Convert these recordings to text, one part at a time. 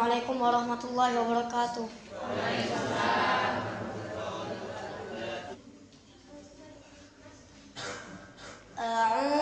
Assalamualaikum warahmatullahi wabarakatuh. Waalaikumsalam.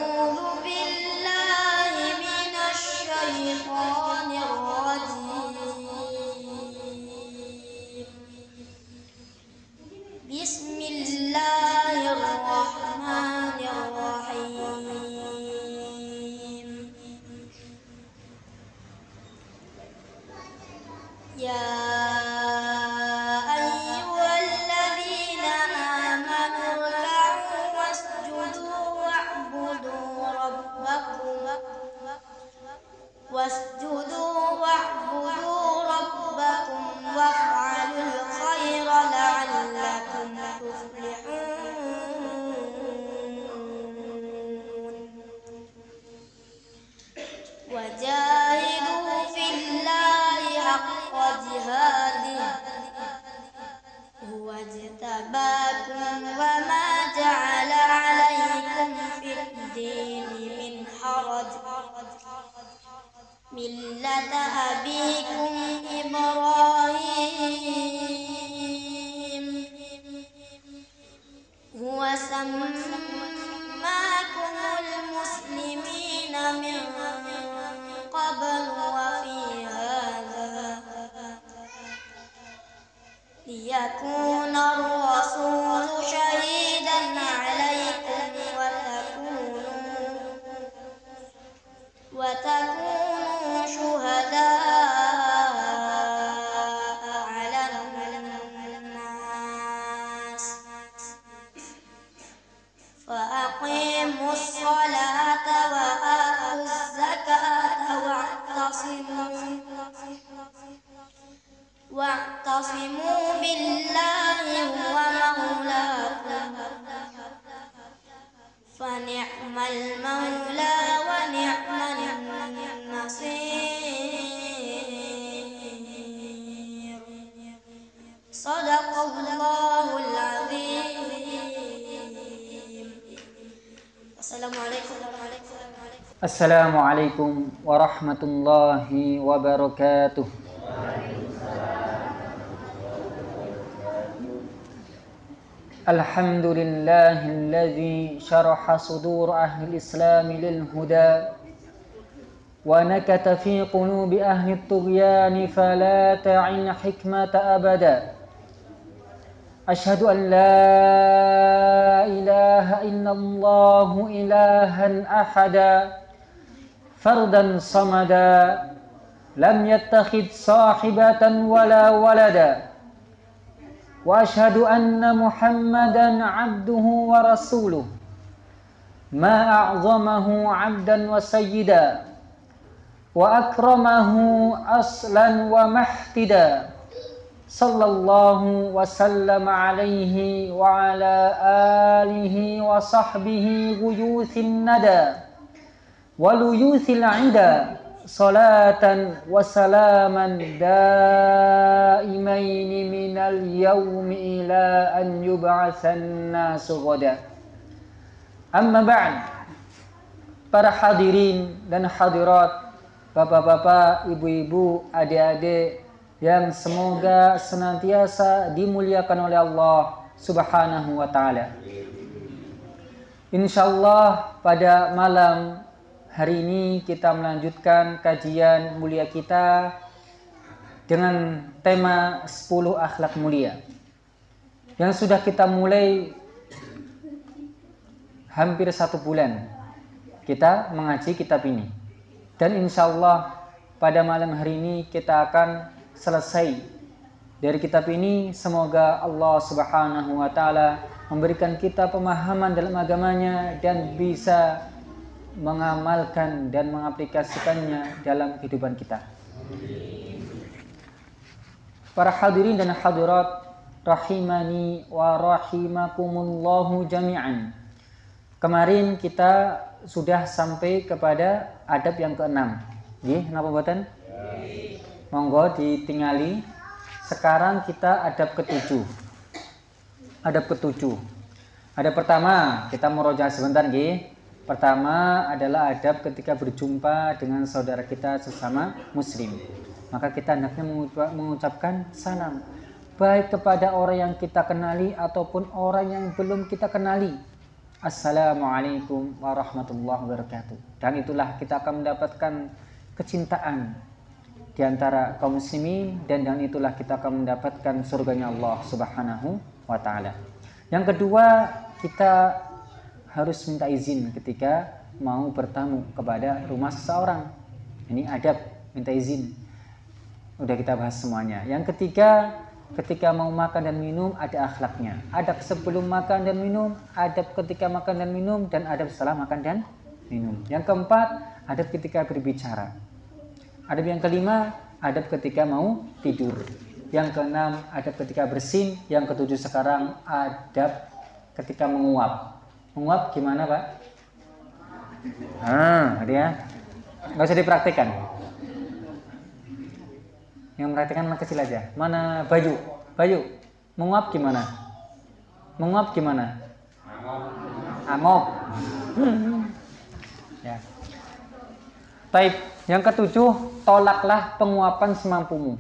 الله Assalamualaikum warahmatullahi wabarakatuh. الحمد لله الذي شرح صدور أهل الإسلام للهدى ونكت في قلوب أهل الطغيان فلا تعن حكمة أبدا أشهد أن لا إله إلا الله إلها أحدا فردا صمدا لم يتخذ صاحبة ولا ولدا. وأشهد أن محمدا عبده ورسوله. ما أعظمه عبدا وسيدا. وأكرمه أصلا ومحتدا. صلى الله وسلم عليه وعلى آله وصحبه غيوث الندى. inda salatan minal ila an nasu ghada. Amma ba'd para hadirin dan hadirat bapak-bapak ibu-ibu adik-adik yang semoga senantiasa dimuliakan oleh Allah subhanahu wa ta'ala. Insyaallah pada malam hari ini kita melanjutkan kajian mulia kita dengan tema 10 akhlak mulia. Yang sudah kita mulai hampir satu bulan kita mengaji kitab ini. Dan insya Allah pada malam hari ini kita akan selesai dari kitab ini. Semoga Allah Subhanahu wa taala memberikan kita pemahaman dalam agamanya dan bisa mengamalkan dan mengaplikasikannya dalam kehidupan kita. Para hadirin dan hadirat rahimani wa rahimakumullahu jami'an. Kemarin kita sudah sampai kepada adab yang keenam. Nggih, napa mboten? Monggo ditingali. Sekarang kita adab ketujuh. Adab ketujuh. Adab pertama, kita meroja sebentar nggih. Pertama adalah adab ketika berjumpa dengan saudara kita sesama muslim. maka kita hendaknya mengucap- mengucapkan salam baik kepada orang yang kita kenali ataupun orang yang belum kita kenali. Assalamualaikum warahmatullahi wabarakatuh. Dan itulah kita akan mendapatkan kecintaan di antara kaum muslimin dan dengan itulah kita akan mendapatkan surganya Allah Subhanahu wa taala. Yang kedua, kita harus minta izin ketika mau bertamu kepada rumah seseorang. Ini adab minta izin. Udah kita bahas semuanya. Yang ketiga, ketika mau makan dan minum ada akhlaknya. Adab sebelum makan dan minum, adab ketika makan dan minum dan adab setelah makan dan minum. Yang keempat, adab ketika berbicara. Adab yang kelima, adab ketika mau tidur. Yang keenam, adab ketika bersin. Yang ketujuh sekarang, adab ketika menguap. Menguap gimana, Pak? Ah, dia nggak usah dipraktikkan. Yang perhatikan anak kecil aja. Mana Bayu? Bayu, menguap gimana? Menguap gimana? Angop. ya. Taib. Yang ketujuh, tolaklah penguapan semampumu.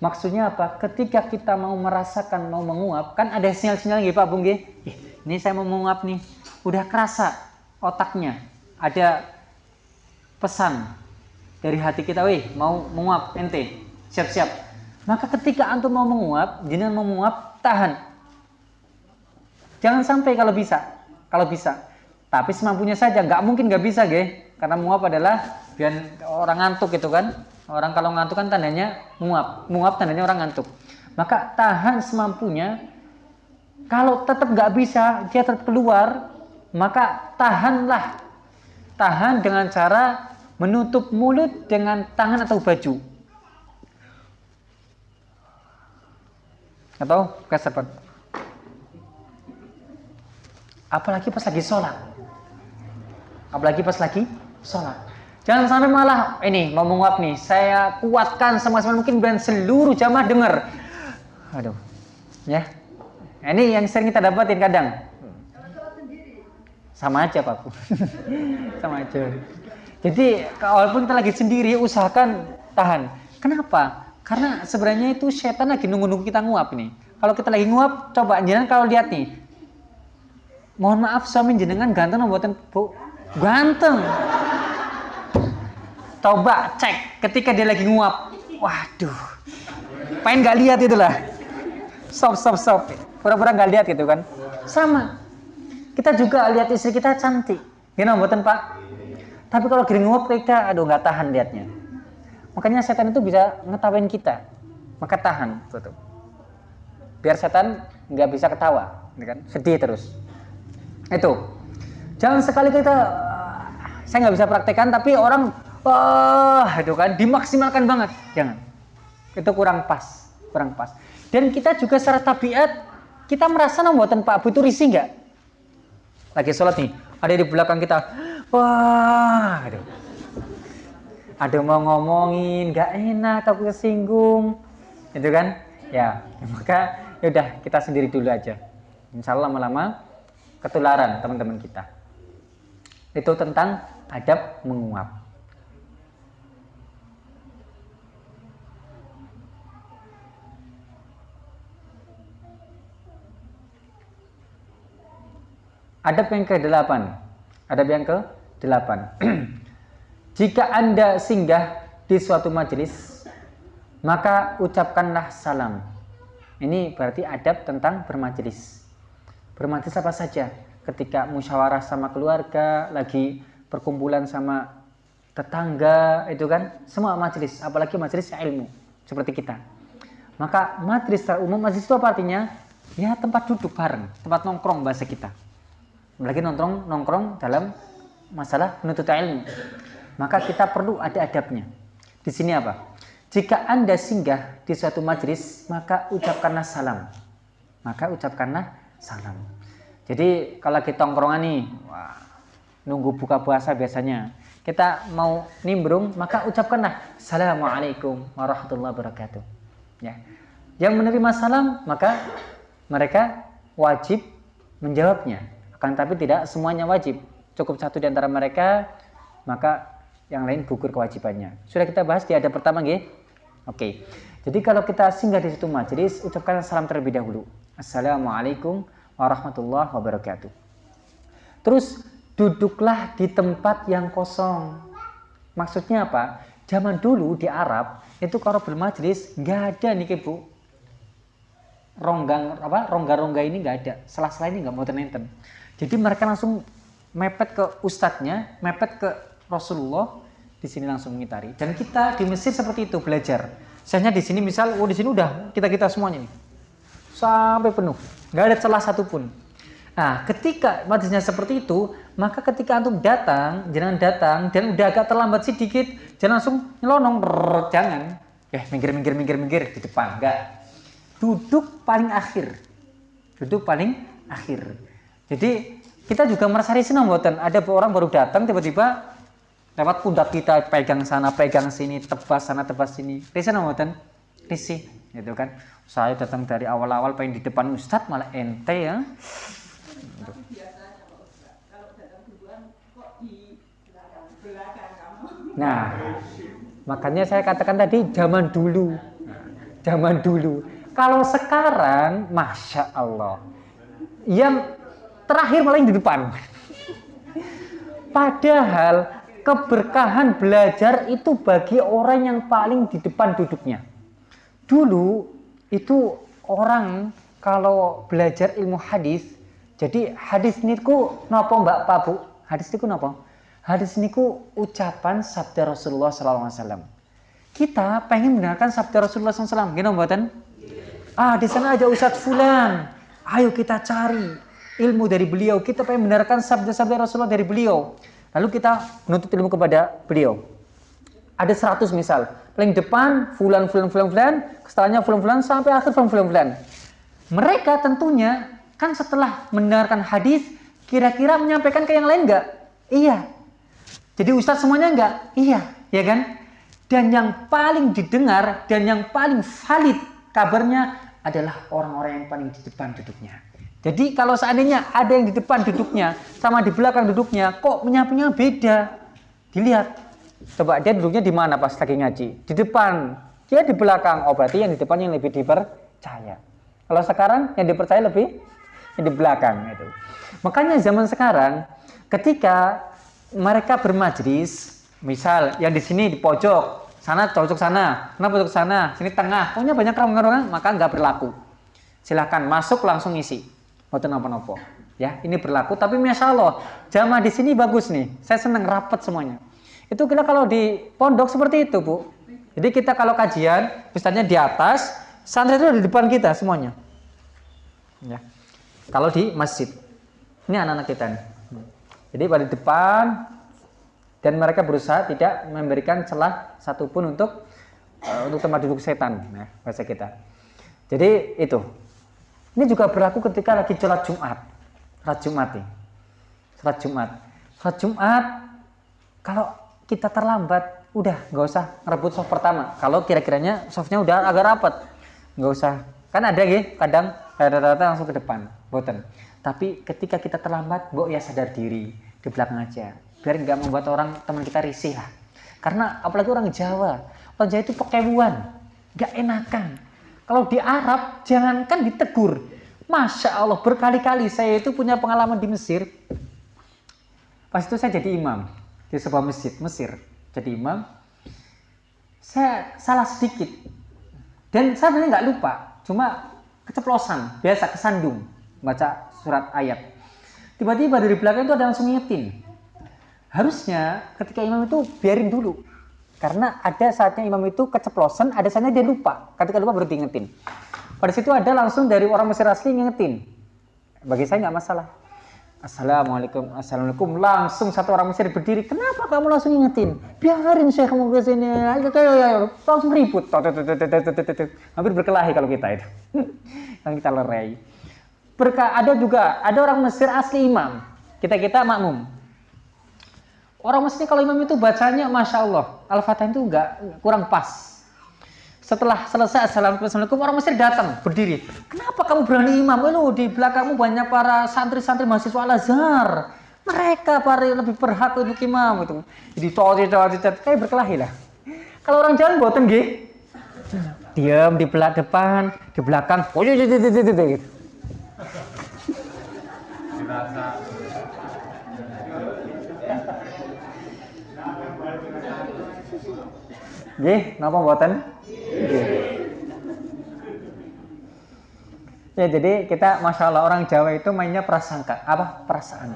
Maksudnya apa? Ketika kita mau merasakan mau menguap, kan ada sinyal-sinyal gitu Pak Bung Ini saya mau menguap nih. Udah kerasa otaknya. Ada pesan dari hati kita, wih mau menguap ente, siap-siap. Maka ketika antum mau menguap, jenengan mau menguap, tahan. Jangan sampai kalau bisa, kalau bisa. Tapi semampunya saja, nggak mungkin nggak bisa, ge. Karena menguap adalah biar orang ngantuk gitu kan. Orang kalau ngantuk kan tandanya menguap, menguap tandanya orang ngantuk. Maka tahan semampunya. Kalau tetap nggak bisa, dia tetap keluar, maka tahanlah. Tahan dengan cara menutup mulut dengan tangan atau baju. Atau geser Pak. Apalagi pas lagi sholat. Apalagi pas lagi sholat. Jangan sampai malah ini mau menguap nih. Saya kuatkan sama-sama mungkin dan seluruh jamaah dengar. Aduh. Ya. Ini yang sering kita dapatin kadang. Sama aja Pak. sama aja. Jadi walaupun kita lagi sendiri usahakan tahan. Kenapa? Karena sebenarnya itu setan lagi nunggu-nunggu kita nguap nih. Kalau kita lagi nguap, coba jenengan kalau lihat nih. Mohon maaf suami jenengan ganteng buatan bu ganteng. Coba cek ketika dia lagi nguap. Waduh. Pengen nggak lihat itulah. Stop stop stop. Pura-pura nggak lihat gitu kan. Sama. Kita juga lihat istri kita cantik. Gimana buatan Pak? Tapi kalau gini nguap kita aduh nggak tahan liatnya. Makanya setan itu bisa ngetawain kita. Maka tahan, tutup. Biar setan nggak bisa ketawa, gitu kan? Sedih terus. Itu. Jangan sekali kita saya nggak bisa praktekkan tapi orang wah itu kan dimaksimalkan banget. Jangan. Itu kurang pas, kurang pas. Dan kita juga secara tabiat kita merasa buatan Pak Bu itu risih nggak? Lagi sholat nih, ada di belakang kita. Wah, aduh. Ada mau ngomongin gak enak aku kesinggung itu kan? Ya maka ya udah kita sendiri dulu aja. Insya Allah lama-lama ketularan teman-teman kita. Itu tentang adab menguap adab yang ke-8 adab yang ke-8 Jika Anda singgah di suatu majelis, maka ucapkanlah salam. Ini berarti adab tentang bermajelis. Bermajelis apa saja? Ketika musyawarah sama keluarga, lagi perkumpulan sama tetangga, itu kan semua majelis, apalagi majelis ilmu seperti kita. Maka majelis secara umum, majelis itu apa artinya? Ya tempat duduk bareng, tempat nongkrong bahasa kita. Apalagi nongkrong nongkrong dalam masalah menuntut ilmu maka kita perlu ada adabnya. Di sini apa? Jika Anda singgah di suatu majelis, maka ucapkanlah salam. Maka ucapkanlah salam. Jadi kalau kita tongkrongan nih, wah, nunggu buka puasa biasanya, kita mau nimbrung, maka ucapkanlah Assalamualaikum warahmatullahi wabarakatuh. Ya. Yang menerima salam, maka mereka wajib menjawabnya. Akan tapi tidak semuanya wajib. Cukup satu di antara mereka, maka yang lain gugur kewajibannya. Sudah kita bahas di adab pertama nggih. Oke. Jadi kalau kita singgah di situ majelis, ucapkan salam terlebih dahulu. Assalamualaikum warahmatullahi wabarakatuh. Terus duduklah di tempat yang kosong. Maksudnya apa? Zaman dulu di Arab itu kalau bermajelis nggak ada nih bu ronggang apa rongga-rongga ini nggak ada sela-sela ini nggak mau tenenten jadi mereka langsung mepet ke ustadznya mepet ke Rasulullah di sini langsung mengitari dan kita di Mesir seperti itu belajar. Misalnya di sini misal oh di sini udah kita kita semuanya nih. Sampai penuh. Nggak ada celah satupun. Nah ketika majelisnya seperti itu maka ketika antum datang jangan datang dan udah agak terlambat sedikit jangan langsung nyelonong jangan. Eh minggir minggir minggir minggir di depan enggak. Duduk paling akhir. Duduk paling akhir jadi kita juga merasa risih mboten? Ada orang baru datang tiba-tiba lewat pundak kita pegang sana pegang sini tebas sana tebas sini. Risih mboten? Risih gitu kan. Saya datang dari awal-awal pengen di depan ustadz malah ente ya. Nah, makanya saya katakan tadi zaman dulu, zaman dulu. Kalau sekarang, masya Allah, yang terakhir malah di depan. Padahal keberkahan belajar itu bagi orang yang paling di depan duduknya. Dulu itu orang kalau belajar ilmu hadis, jadi hadis niku nopo mbak Pak Bu? Hadis niku nopo? Hadis niku ucapan sabda Rasulullah SAW. Kita pengen mendengarkan sabda Rasulullah SAW, gimana buatan? Ah, di sana ada Ustadz Fulan. Ayo kita cari ilmu dari beliau. Kita pengen mendengarkan sabda-sabda Rasulullah dari beliau. Lalu kita menuntut ilmu kepada beliau. Ada 100 misal. Paling depan, fulan, fulan, fulan, fulan. Setelahnya fulan, fulan, sampai akhir fulan, fulan, fulan. Mereka tentunya, kan setelah mendengarkan hadis, kira-kira menyampaikan ke yang lain enggak? Iya. Jadi Ustadz semuanya enggak? Iya. Ya kan? Dan yang paling didengar, dan yang paling valid kabarnya adalah orang-orang yang paling di depan duduknya. Jadi kalau seandainya ada yang di depan duduknya sama di belakang duduknya, kok menyampainya beda? Dilihat. Coba dia duduknya di mana pas lagi ngaji? Di depan. Dia di belakang. Oh berarti yang di depan yang lebih dipercaya. Kalau sekarang yang dipercaya lebih yang di belakang itu. Makanya zaman sekarang ketika mereka bermajlis, misal yang di sini di pojok, sana cocok sana, kenapa cocok sana, sini tengah, pokoknya banyak orang-orang, maka nggak berlaku. Silahkan masuk langsung isi, Boten nopo-nopo. Ya, ini berlaku, tapi masya Allah, jamaah di sini bagus nih. Saya senang rapat semuanya. Itu kita kalau di pondok seperti itu, Bu. Jadi kita kalau kajian, misalnya di atas, santri itu di depan kita semuanya. Ya. Kalau di masjid, ini anak-anak kita nih. Jadi pada depan, dan mereka berusaha tidak memberikan celah satupun untuk uh, untuk tempat duduk setan nah, bahasa kita jadi itu ini juga berlaku ketika lagi sholat Jumat. Sholat Jumat nih. Sholat Jumat. Sholat Jumat kalau kita terlambat udah nggak usah ngerebut soft pertama. Kalau kira-kiranya softnya udah agak rapat nggak usah. Kan ada ya kadang rata-rata langsung ke depan boten. Tapi ketika kita terlambat bu ya sadar diri di belakang aja. Biar nggak membuat orang teman kita risih lah. Karena apalagi orang Jawa orang Jawa itu pekebuan nggak enakan kalau di Arab jangankan ditegur. Masya Allah berkali-kali saya itu punya pengalaman di Mesir. Pas itu saya jadi imam di sebuah masjid Mesir. Jadi imam. Saya salah sedikit. Dan saya sebenarnya nggak lupa cuma keceplosan biasa kesandung baca surat ayat. Tiba-tiba dari belakang itu ada langsung ngingetin. Harusnya ketika imam itu biarin dulu karena ada saatnya imam itu keceplosan ada saatnya dia lupa ketika lupa berhenti ngetin pada situ ada langsung dari orang Mesir asli ngetin bagi saya nggak masalah Assalamualaikum, Assalamualaikum. Langsung satu orang Mesir berdiri. Kenapa kamu langsung ingetin? Biarin saya kamu ke sini. Langsung ribut. Hampir berkelahi kalau kita itu. Yang kita lerai. Berka ada juga, ada orang Mesir asli imam. Kita-kita makmum. Orang mesti kalau imam itu bacanya Masya Allah. Al-Fatihah itu enggak kurang pas. Setelah selesai Assalamualaikum orang Mesir datang berdiri. Kenapa kamu berani imam? Lu di belakangmu banyak para santri-santri mahasiswa Al-Azhar. Mereka para lebih berhak untuk imam itu. Jadi cowok cowok kayak berkelahi lah. Kalau orang jalan buatan gih. diam di belakang depan, di belakang. Oh, iya, iya, iya, iya, iya, gitu. Nggih, napa? Nggih. Ya, jadi kita masya Allah orang Jawa itu mainnya prasangka, apa perasaan.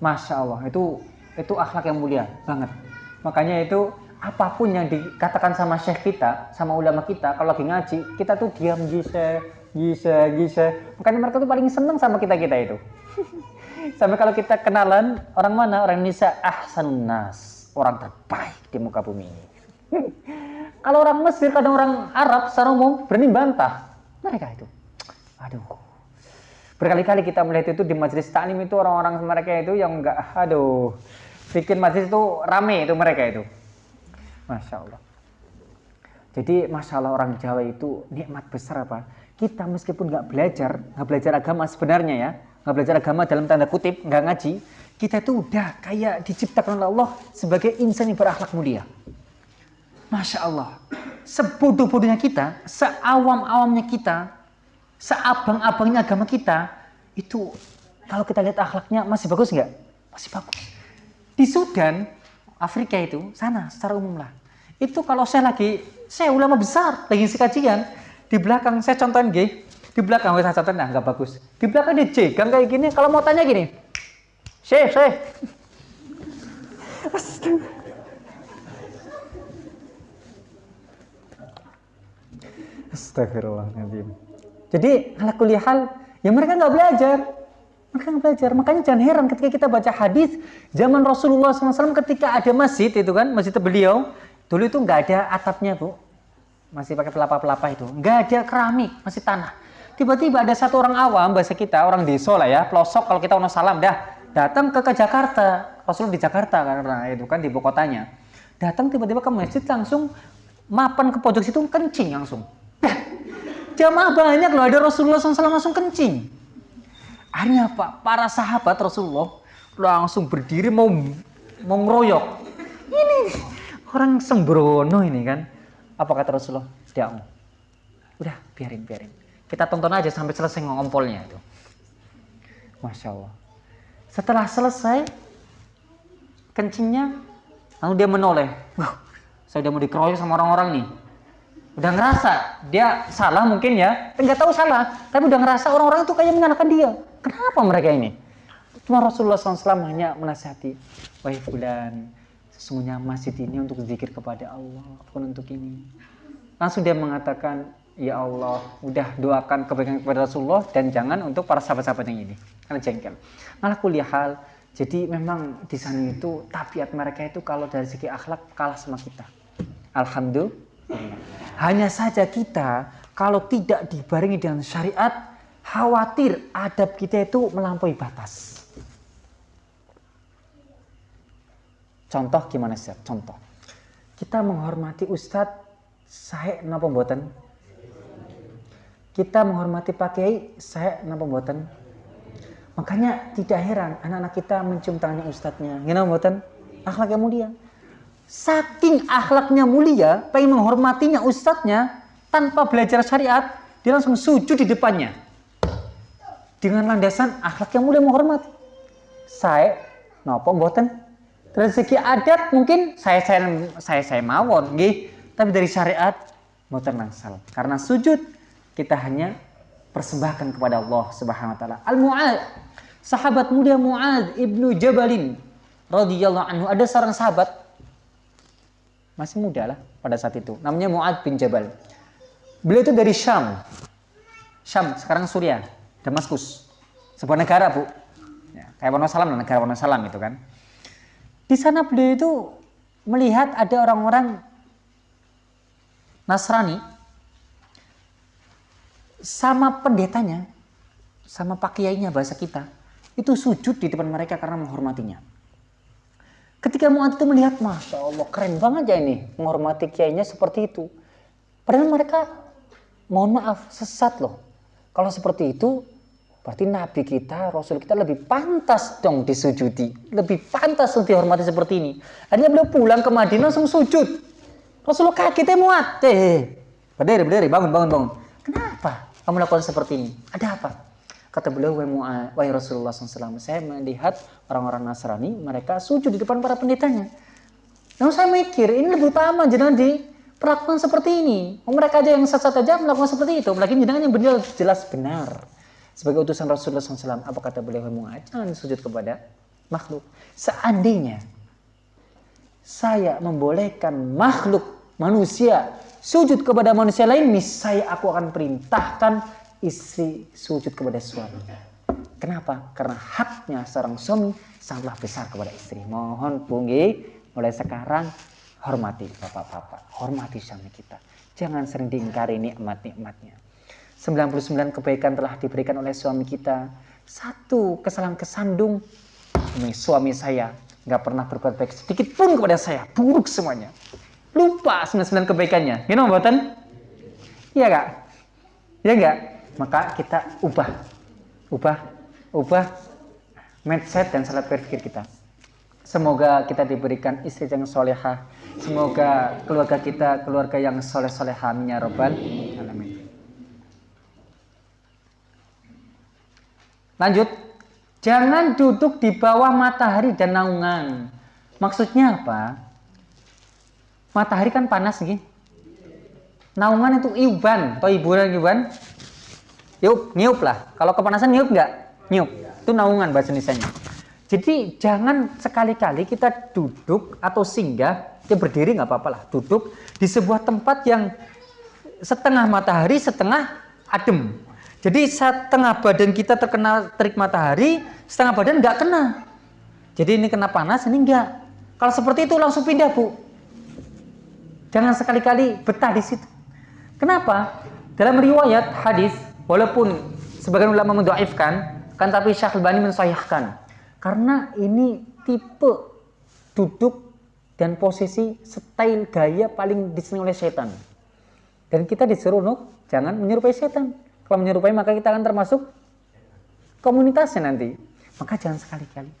Masya Allah itu itu akhlak yang mulia banget. Makanya itu apa pun yang dikatakan sama syekh kita, sama ulama kita, kalau lagi ngaji, kita tuh diam gise, gise, gise. Makanya mereka tuh paling seneng sama kita kita itu. Sampai kalau kita kenalan orang mana orang Indonesia ahsanun nas, orang terbaik di muka bumi ini. Kalau orang Mesir, kadang orang Arab secara umum berani bantah mereka itu. Aduh. Berkali-kali kita melihat itu di majelis taklim itu orang-orang mereka itu yang enggak aduh bikin majelis itu rame itu mereka itu. Masya Allah. Jadi masya Allah orang Jawa itu nikmat besar apa? Kita meskipun nggak belajar, nggak belajar agama sebenarnya ya, nggak belajar agama dalam tanda kutip, nggak ngaji, kita itu udah kayak diciptakan oleh Allah sebagai insan yang berakhlak mulia. Masya Allah. Sebodoh-bodohnya kita, seawam-awamnya kita, seabang-abangnya agama kita itu kalau kita lihat akhlaknya masih bagus nggak? Masih bagus. Di Sudan, Afrika itu sana secara umum lah. Itu kalau saya lagi saya ulama besar lagi ngisi kajian di belakang saya contohin G di belakang saya contohin nah nggak bagus di belakang dia jegang kayak gini kalau mau tanya gini Syekh Syekh Astagfirullahaladzim. Jadi ala kuliah hal, ya mereka nggak belajar. Mereka nggak belajar. Makanya jangan heran ketika kita baca hadis zaman Rasulullah SAW ketika ada masjid itu kan, masjid beliau, dulu itu nggak ada atapnya bu, masih pakai pelapa-pelapa itu, nggak ada keramik, masih tanah. Tiba-tiba ada satu orang awam bahasa kita, orang desa lah ya, pelosok kalau kita mau salam dah, datang ke, ke Jakarta, Rasul di Jakarta karena itu kan di ibu kotanya. Datang tiba-tiba ke masjid langsung mapan ke pojok situ kencing langsung. Jamaah banyak loh, ada Rasulullah SAW langsung kencing. Akhirnya Pak, para sahabat Rasulullah langsung berdiri mau mau ngeroyok. Ini orang sembrono ini kan. Apa kata Rasulullah? Tidak. Udah, biarin, biarin. Kita tonton aja sampai selesai ngompolnya itu. Masya Allah. Setelah selesai, kencingnya, lalu dia menoleh. Saya udah mau dikeroyok sama orang-orang nih udah ngerasa dia salah mungkin ya? Nggak tahu salah tapi udah ngerasa orang-orang itu kayak menyalahkan dia. Kenapa mereka ini? Cuma Rasulullah SAW hanya menasihati wahai fulan sesungguhnya masjid ini untuk zikir kepada Allah bukan untuk ini. Langsung dia mengatakan ya Allah udah doakan kebaikan kepada Rasulullah dan jangan untuk para sahabat-sahabat yang ini. Karena jengkel. Malah kuliah hal jadi memang di sana itu tabiat mereka itu kalau dari segi akhlak kalah sama kita. Alhamdulillah hanya saja kita kalau tidak dibarengi dengan syariat, khawatir adab kita itu melampaui batas. Contoh gimana sih? Contoh. Kita menghormati ustadz, saya napa mboten? Kita menghormati Pak Kiai, saya napa mboten? Makanya tidak heran anak-anak kita mencium tangannya ustadznya. Gimana mboten? Akhlak yang mulia saking akhlaknya mulia, pengen menghormatinya ustadznya, tanpa belajar syariat, dia langsung sujud di depannya. Dengan landasan akhlak yang mulia menghormati. Saya, nopo mboten. Dari segi adat mungkin saya saya saya, saya mawon, nggih. Tapi dari syariat mboten nangsal. Karena sujud kita hanya persembahkan kepada Allah Subhanahu wa taala. Al-Mu'ad, sahabat mulia Mu'ad ibnu Jabalin radhiyallahu anhu ada seorang sahabat masih muda lah pada saat itu. Namanya Mu'ad bin Jabal. Beliau itu dari Syam. Syam, sekarang Suriah, Damaskus. Sebuah negara, Bu. Ya, kayak Wonosalam, negara Wonosalam itu kan. Di sana beliau itu melihat ada orang-orang Nasrani sama pendetanya, sama pakiainya bahasa kita, itu sujud di depan mereka karena menghormatinya. Ketika Mu'ad itu melihat, Masya Allah, keren banget ya ini. Menghormati kiainya seperti itu. Padahal mereka, mohon maaf, sesat loh. Kalau seperti itu, berarti Nabi kita, Rasul kita lebih pantas dong disujudi. Lebih pantas untuk dihormati seperti ini. Akhirnya beliau pulang ke Madinah langsung sujud. Rasulullah kaget ya Mu'ad. Eh, Berdiri, berdiri, bangun, bangun, bangun. Kenapa kamu lakukan seperti ini? Ada apa? Kata beliau, wahai Rasulullah SAW, saya melihat orang-orang Nasrani, mereka sujud di depan para pendetanya. Lalu saya mikir, ini lebih utama jangan diperlakukan seperti ini. Oh, mereka aja yang sesat aja melakukan seperti itu. Apalagi jangan yang benar jelas benar. Sebagai utusan Rasulullah SAW, apa kata beliau, wahai jangan sujud kepada makhluk. Seandainya saya membolehkan makhluk manusia sujud kepada manusia lain, saya aku akan perintahkan istri sujud kepada suami. Kenapa? Karena haknya seorang suami sangatlah besar kepada istri. Mohon punggi mulai sekarang hormati bapak-bapak, hormati suami kita. Jangan sering diingkari nikmat-nikmatnya. 99 kebaikan telah diberikan oleh suami kita. Satu kesalahan kesandung, suami saya nggak pernah berbuat baik sedikit pun kepada saya. Buruk semuanya. Lupa 99 kebaikannya. Know, Boten? Iya kak? Iya enggak? Maka kita ubah. Ubah. Ubah mindset dan salat berpikir kita. Semoga kita diberikan istri yang solehah. Semoga keluarga kita keluarga yang soleh solehah. Ya Robbal Alamin. Lanjut. Jangan duduk di bawah matahari dan naungan. Maksudnya apa? matahari kan panas nih naungan itu iuban atau hiburan iuban yuk niup lah. Kalau kepanasan niup nggak? Niup. Itu naungan bahasa Indonesia jadi jangan sekali-kali kita duduk atau singgah ya berdiri nggak apa-apa lah. Duduk di sebuah tempat yang setengah matahari setengah adem. Jadi setengah badan kita terkena terik matahari setengah badan nggak kena. Jadi ini kena panas ini enggak kalau seperti itu langsung pindah bu. Jangan sekali-kali betah di situ. Kenapa? Dalam riwayat hadis, walaupun sebagian ulama mendoaifkan, kan tapi Syekh Al-Bani mensahihkan. Karena ini tipe duduk dan posisi style gaya paling disenangi oleh setan. Dan kita disuruh nuk, jangan menyerupai setan. Kalau menyerupai maka kita akan termasuk komunitasnya nanti. Maka jangan sekali-kali.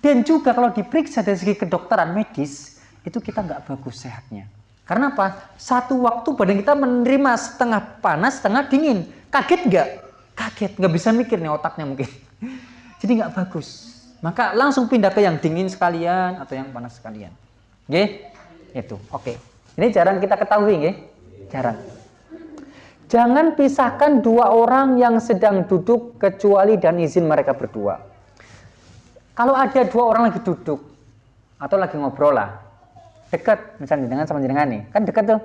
Dan juga kalau diperiksa dari segi kedokteran medis, itu kita nggak bagus sehatnya. Karena apa? Satu waktu badan kita menerima setengah panas, setengah dingin. Kaget nggak? Kaget, nggak bisa mikir nih otaknya mungkin. Jadi nggak bagus. Maka langsung pindah ke yang dingin sekalian atau yang panas sekalian. Oke? Itu. Oke. Ini jarang kita ketahui, nggih? Jarang. Jangan pisahkan dua orang yang sedang duduk kecuali dan izin mereka berdua. Kalau ada dua orang lagi duduk atau lagi ngobrol lah, dekat misalnya dengan sama jenengan nih kan dekat tuh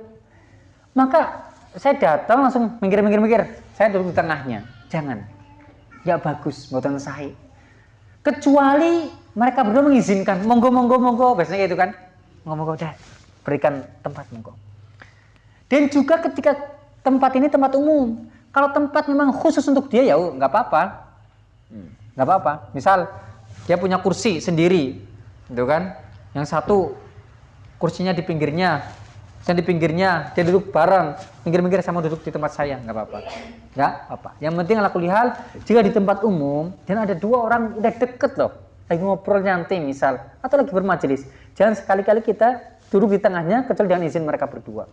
maka saya datang langsung mikir-mikir-mikir saya duduk di tengahnya. Jangan. Ya bagus buatan saya kecuali mereka berdua mengizinkan. Monggo monggo monggo. Biasanya gitu kan. Monggo monggo udah. Berikan tempat monggo. Dan juga ketika tempat ini tempat umum. Kalau tempat memang khusus untuk dia ya nggak apa-apa. Hmm, nggak apa-apa. Misal dia punya kursi sendiri. Gitu kan. Yang satu kursinya di pinggirnya saya di pinggirnya dia duduk bareng. Pinggir-pinggir sama duduk di tempat saya. Nggak apa-apa. Nggak apa yang penting aku lihat jika di tempat umum dan ada dua orang udah deket loh. Lagi ngobrol nyantai misal atau lagi bermajelis. Jangan sekali-kali kita duduk di tengahnya kecuali dengan izin mereka berdua.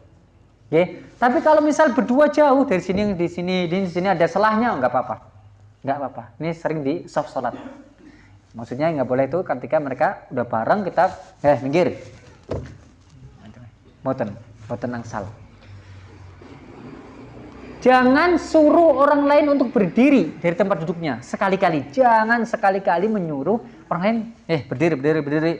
Oke, tapi kalau misal berdua jauh dari sini di sini di sini ada selahnya nggak apa-apa. Nggak apa-apa. Ini sering di soft sholat. Maksudnya nggak boleh itu ketika mereka udah bareng kita eh minggir Boten, boten angsal. Jangan suruh orang lain untuk berdiri dari tempat duduknya sekali-kali. Jangan sekali-kali menyuruh orang lain, eh berdiri, berdiri, berdiri.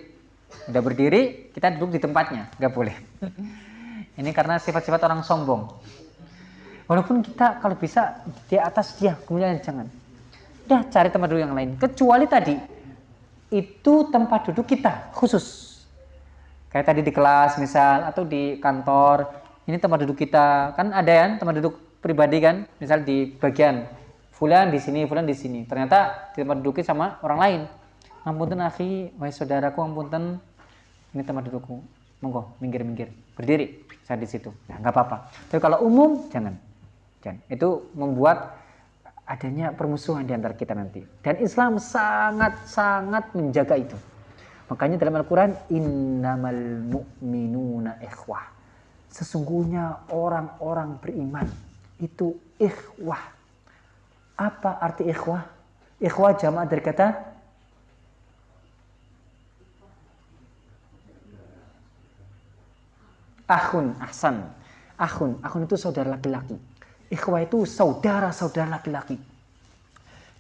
Udah berdiri, kita duduk di tempatnya, nggak boleh. Ini karena sifat-sifat orang sombong. Walaupun kita kalau bisa di atas dia, kemudian jangan. Udah cari tempat duduk yang lain. Kecuali tadi itu tempat duduk kita khusus Kayak tadi di kelas misal atau di kantor, ini tempat duduk kita. Kan ada ya tempat duduk pribadi kan, misal di bagian fulan di sini, fulan di sini. Ternyata di tempat duduknya sama orang lain. Ampunten akhi, wahai saudaraku, ampunten ini tempat dudukku. Monggo, minggir-minggir. Berdiri saya di situ. Nah, nggak apa-apa. Tapi kalau umum jangan. Jangan. Itu membuat adanya permusuhan di antara kita nanti. Dan Islam sangat-sangat menjaga itu. Makanya dalam Al-Quran, innamal mu'minuna ikhwah. sesungguhnya orang-orang beriman itu ikhwah. Apa arti ikhwah? Ikhwah jamaah dari kata Akhun, ahsan. Akhun, akhun itu saudara laki-laki. Ikhwah itu saudara-saudara laki-laki.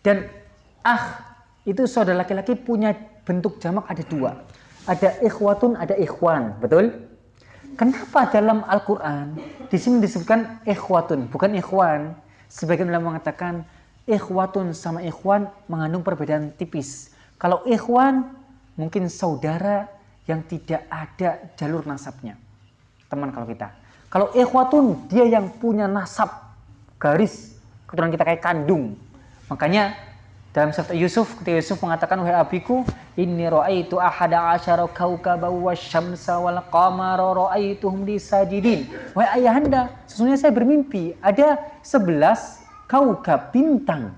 Dan ah itu saudara laki-laki punya bentuk jamak ada dua. Ada ikhwatun, ada ikhwan, betul? Kenapa dalam Al-Quran di sini disebutkan ikhwatun, bukan ikhwan? Sebagian ulama mengatakan ikhwatun sama ikhwan mengandung perbedaan tipis. Kalau ikhwan mungkin saudara yang tidak ada jalur nasabnya teman kalau kita. Kalau ikhwatun dia yang punya nasab garis keturunan kita kayak kandung. Makanya dalam surat Yusuf ketika Yusuf mengatakan wahai abiku inni raaitu ahada asyara kaukaba wasyamsa wal qamara raaituhum li sajidin. Wahai ayahanda, sesungguhnya saya bermimpi ada 11 kaukab bintang.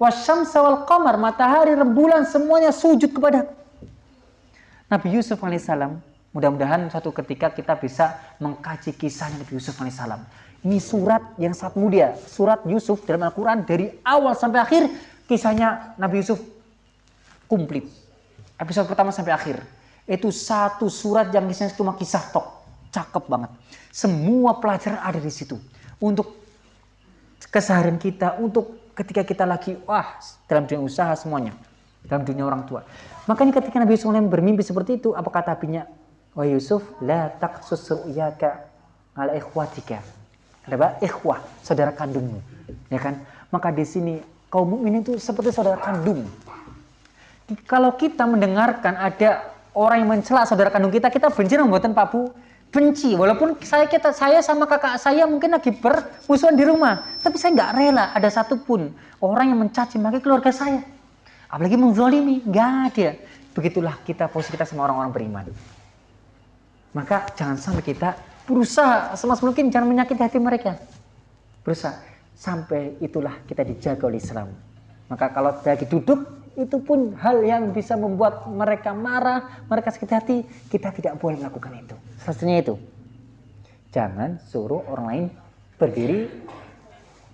Wasyamsa wal qamar matahari rembulan semuanya sujud kepada Nabi Yusuf alaihissalam Mudah-mudahan suatu ketika kita bisa mengkaji kisahnya Nabi Yusuf alaihissalam. Ini surat yang sangat mulia. Surat Yusuf dalam Al-Quran dari awal sampai akhir kisahnya Nabi Yusuf komplit. Episode pertama sampai akhir. Itu satu surat yang isinya cuma kisah tok. Cakep banget. Semua pelajaran ada di situ. Untuk keseharian kita, untuk ketika kita lagi, wah dalam dunia usaha semuanya. Dalam dunia orang tua. Makanya ketika Nabi Yusuf bermimpi seperti itu, apa kata apinya? Wa Yusuf la taqsus ru'yaka ala ikhwatika. Ada Ikhwah, saudara kandungmu. Ya kan? Maka di sini kaum mukmin itu seperti saudara kandung. Kalau kita mendengarkan ada orang yang mencela saudara kandung kita, kita benci membuatan Pak Bu benci. Walaupun saya kita saya sama kakak saya mungkin lagi bermusuhan di rumah, tapi saya nggak rela ada satupun orang yang mencaci maki keluarga saya. Apalagi menzolimi, nggak ada. Begitulah kita posisi kita sama orang-orang beriman. Maka jangan sampai kita berusaha semas mungkin jangan menyakiti hati mereka. Berusaha sampai itulah kita dijaga oleh Islam. Maka kalau lagi duduk itu pun hal yang bisa membuat mereka marah, mereka sakit hati, kita tidak boleh melakukan itu. Satunya itu. Jangan suruh orang lain berdiri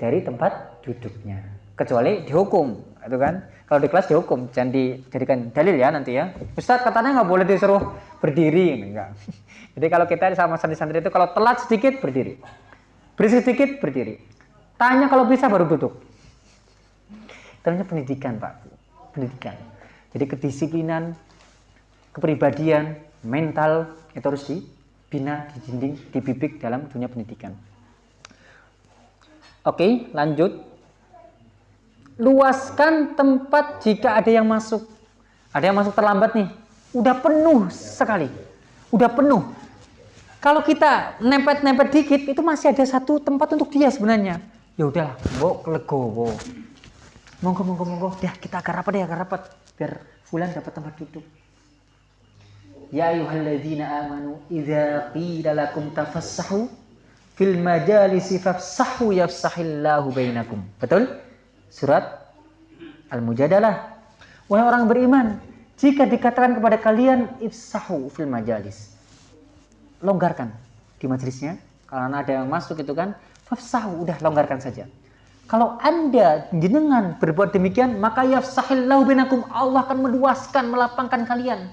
dari tempat duduknya. Kecuali dihukum, itu kan? Kalau di kelas dihukum, jangan dijadikan dalil ya nanti ya. Ustaz katanya nggak boleh disuruh berdiri, enggak. Jadi kalau kita sama santri-santri itu kalau telat sedikit berdiri. Berisik sedikit berdiri. Tanya kalau bisa baru duduk. Ternyata pendidikan Pak. Pendidikan. Jadi kedisiplinan, kepribadian, mental itu harus dibina, dijinding, dibibik dalam dunia pendidikan. Oke, lanjut. Luaskan tempat jika ada yang masuk. Ada yang masuk terlambat nih. Udah penuh sekali. Udah penuh kalau kita nempet-nempet dikit, itu masih ada satu tempat untuk dia sebenarnya. Ya udahlah, bawa legowo. Monggo, monggo, monggo. Dah kita agak rapat ya, agak rapat. Biar Fulan dapat tempat duduk. Ya ayuhalladzina amanu idza qila lakum tafassahu fil majalisi fafsahu yafsahillahu bainakum. Betul? Surat Al-Mujadalah. Wahai orang beriman, jika dikatakan kepada kalian ifsahu fil majalis, longgarkan di majelisnya. Kalau ada yang masuk itu kan, fafsahu, udah longgarkan saja. Kalau anda jenengan berbuat demikian, maka yafsahillahu binakum. Allah akan meluaskan, melapangkan kalian.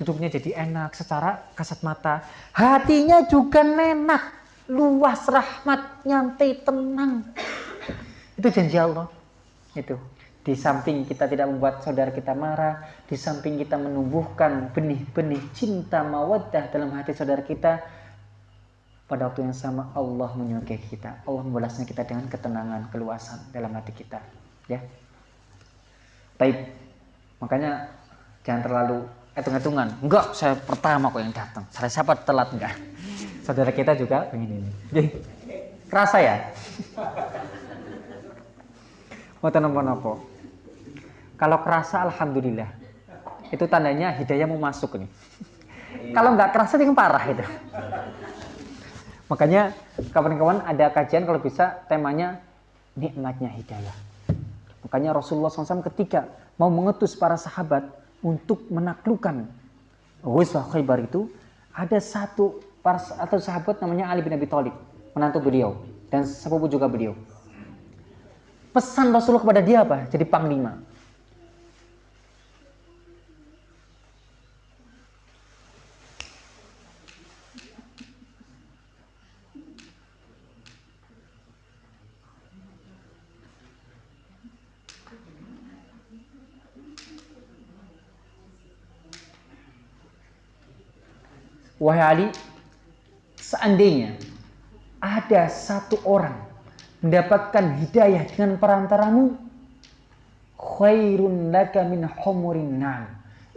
Duduknya jadi enak secara kasat mata. Hatinya juga enak. Luas rahmat, nyantai, tenang. Itu janji Allah. Itu. Di samping kita tidak membuat saudara kita marah, di samping kita menumbuhkan benih-benih cinta mawaddah dalam hati saudara kita, pada waktu yang sama Allah menyukai kita. Allah membalasnya kita dengan ketenangan, keluasan dalam hati kita. Ya. Baik. Makanya jangan terlalu hitung-hitungan. Enggak, saya pertama kok yang datang. Saya siapa telat enggak? Saudara kita juga pengen ini. Jadi, kerasa ya? Mau nopo-nopo. Kalau kerasa alhamdulillah. Itu tandanya hidayah mau masuk nih. Kalau nggak kerasa itu parah itu. Makanya kawan-kawan ada kajian kalau bisa temanya nikmatnya hidayah. Makanya Rasulullah SAW ketika mau mengetus para sahabat untuk menaklukkan Ghuswah Khaybar itu ada satu atau sahabat namanya Ali bin Abi Thalib, menantu beliau dan sepupu juga beliau. Pesan Rasulullah kepada dia apa? Jadi panglima. Wahai Ali, seandainya ada satu orang mendapatkan hidayah dengan perantaramu, khairun laka min humurin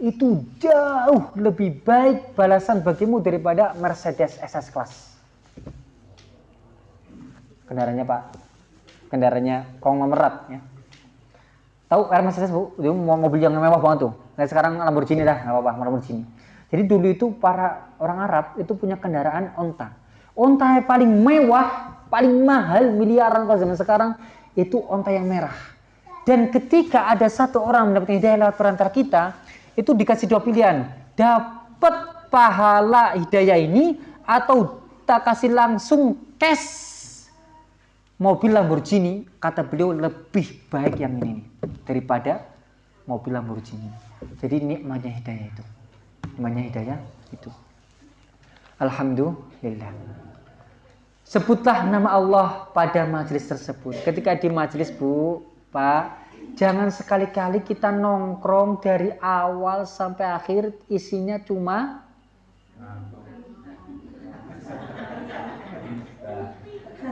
Itu jauh lebih baik balasan bagimu daripada Mercedes SS Class. Kendaraannya Pak, kendaraannya konglomerat ya. Tahu Mercedes Bu, dia mau mobil yang mewah banget tuh. Nah sekarang Lamborghini dah, nggak apa-apa, Lamborghini. Jadi dulu itu para orang Arab itu punya kendaraan onta. Onta yang paling mewah, paling mahal miliaran kalau zaman sekarang itu onta yang merah. Dan ketika ada satu orang mendapatkan hidayah lewat perantara kita, itu dikasih dua pilihan. Dapat pahala hidayah ini atau tak kasih langsung cash mobil Lamborghini kata beliau lebih baik yang ini daripada mobil Lamborghini. Jadi nikmatnya hidayah itu namanya hidayah itu Alhamdulillah. Sebutlah nama Allah pada majelis tersebut. Ketika di majelis bu pak jangan sekali-kali kita nongkrong dari awal sampai akhir isinya cuma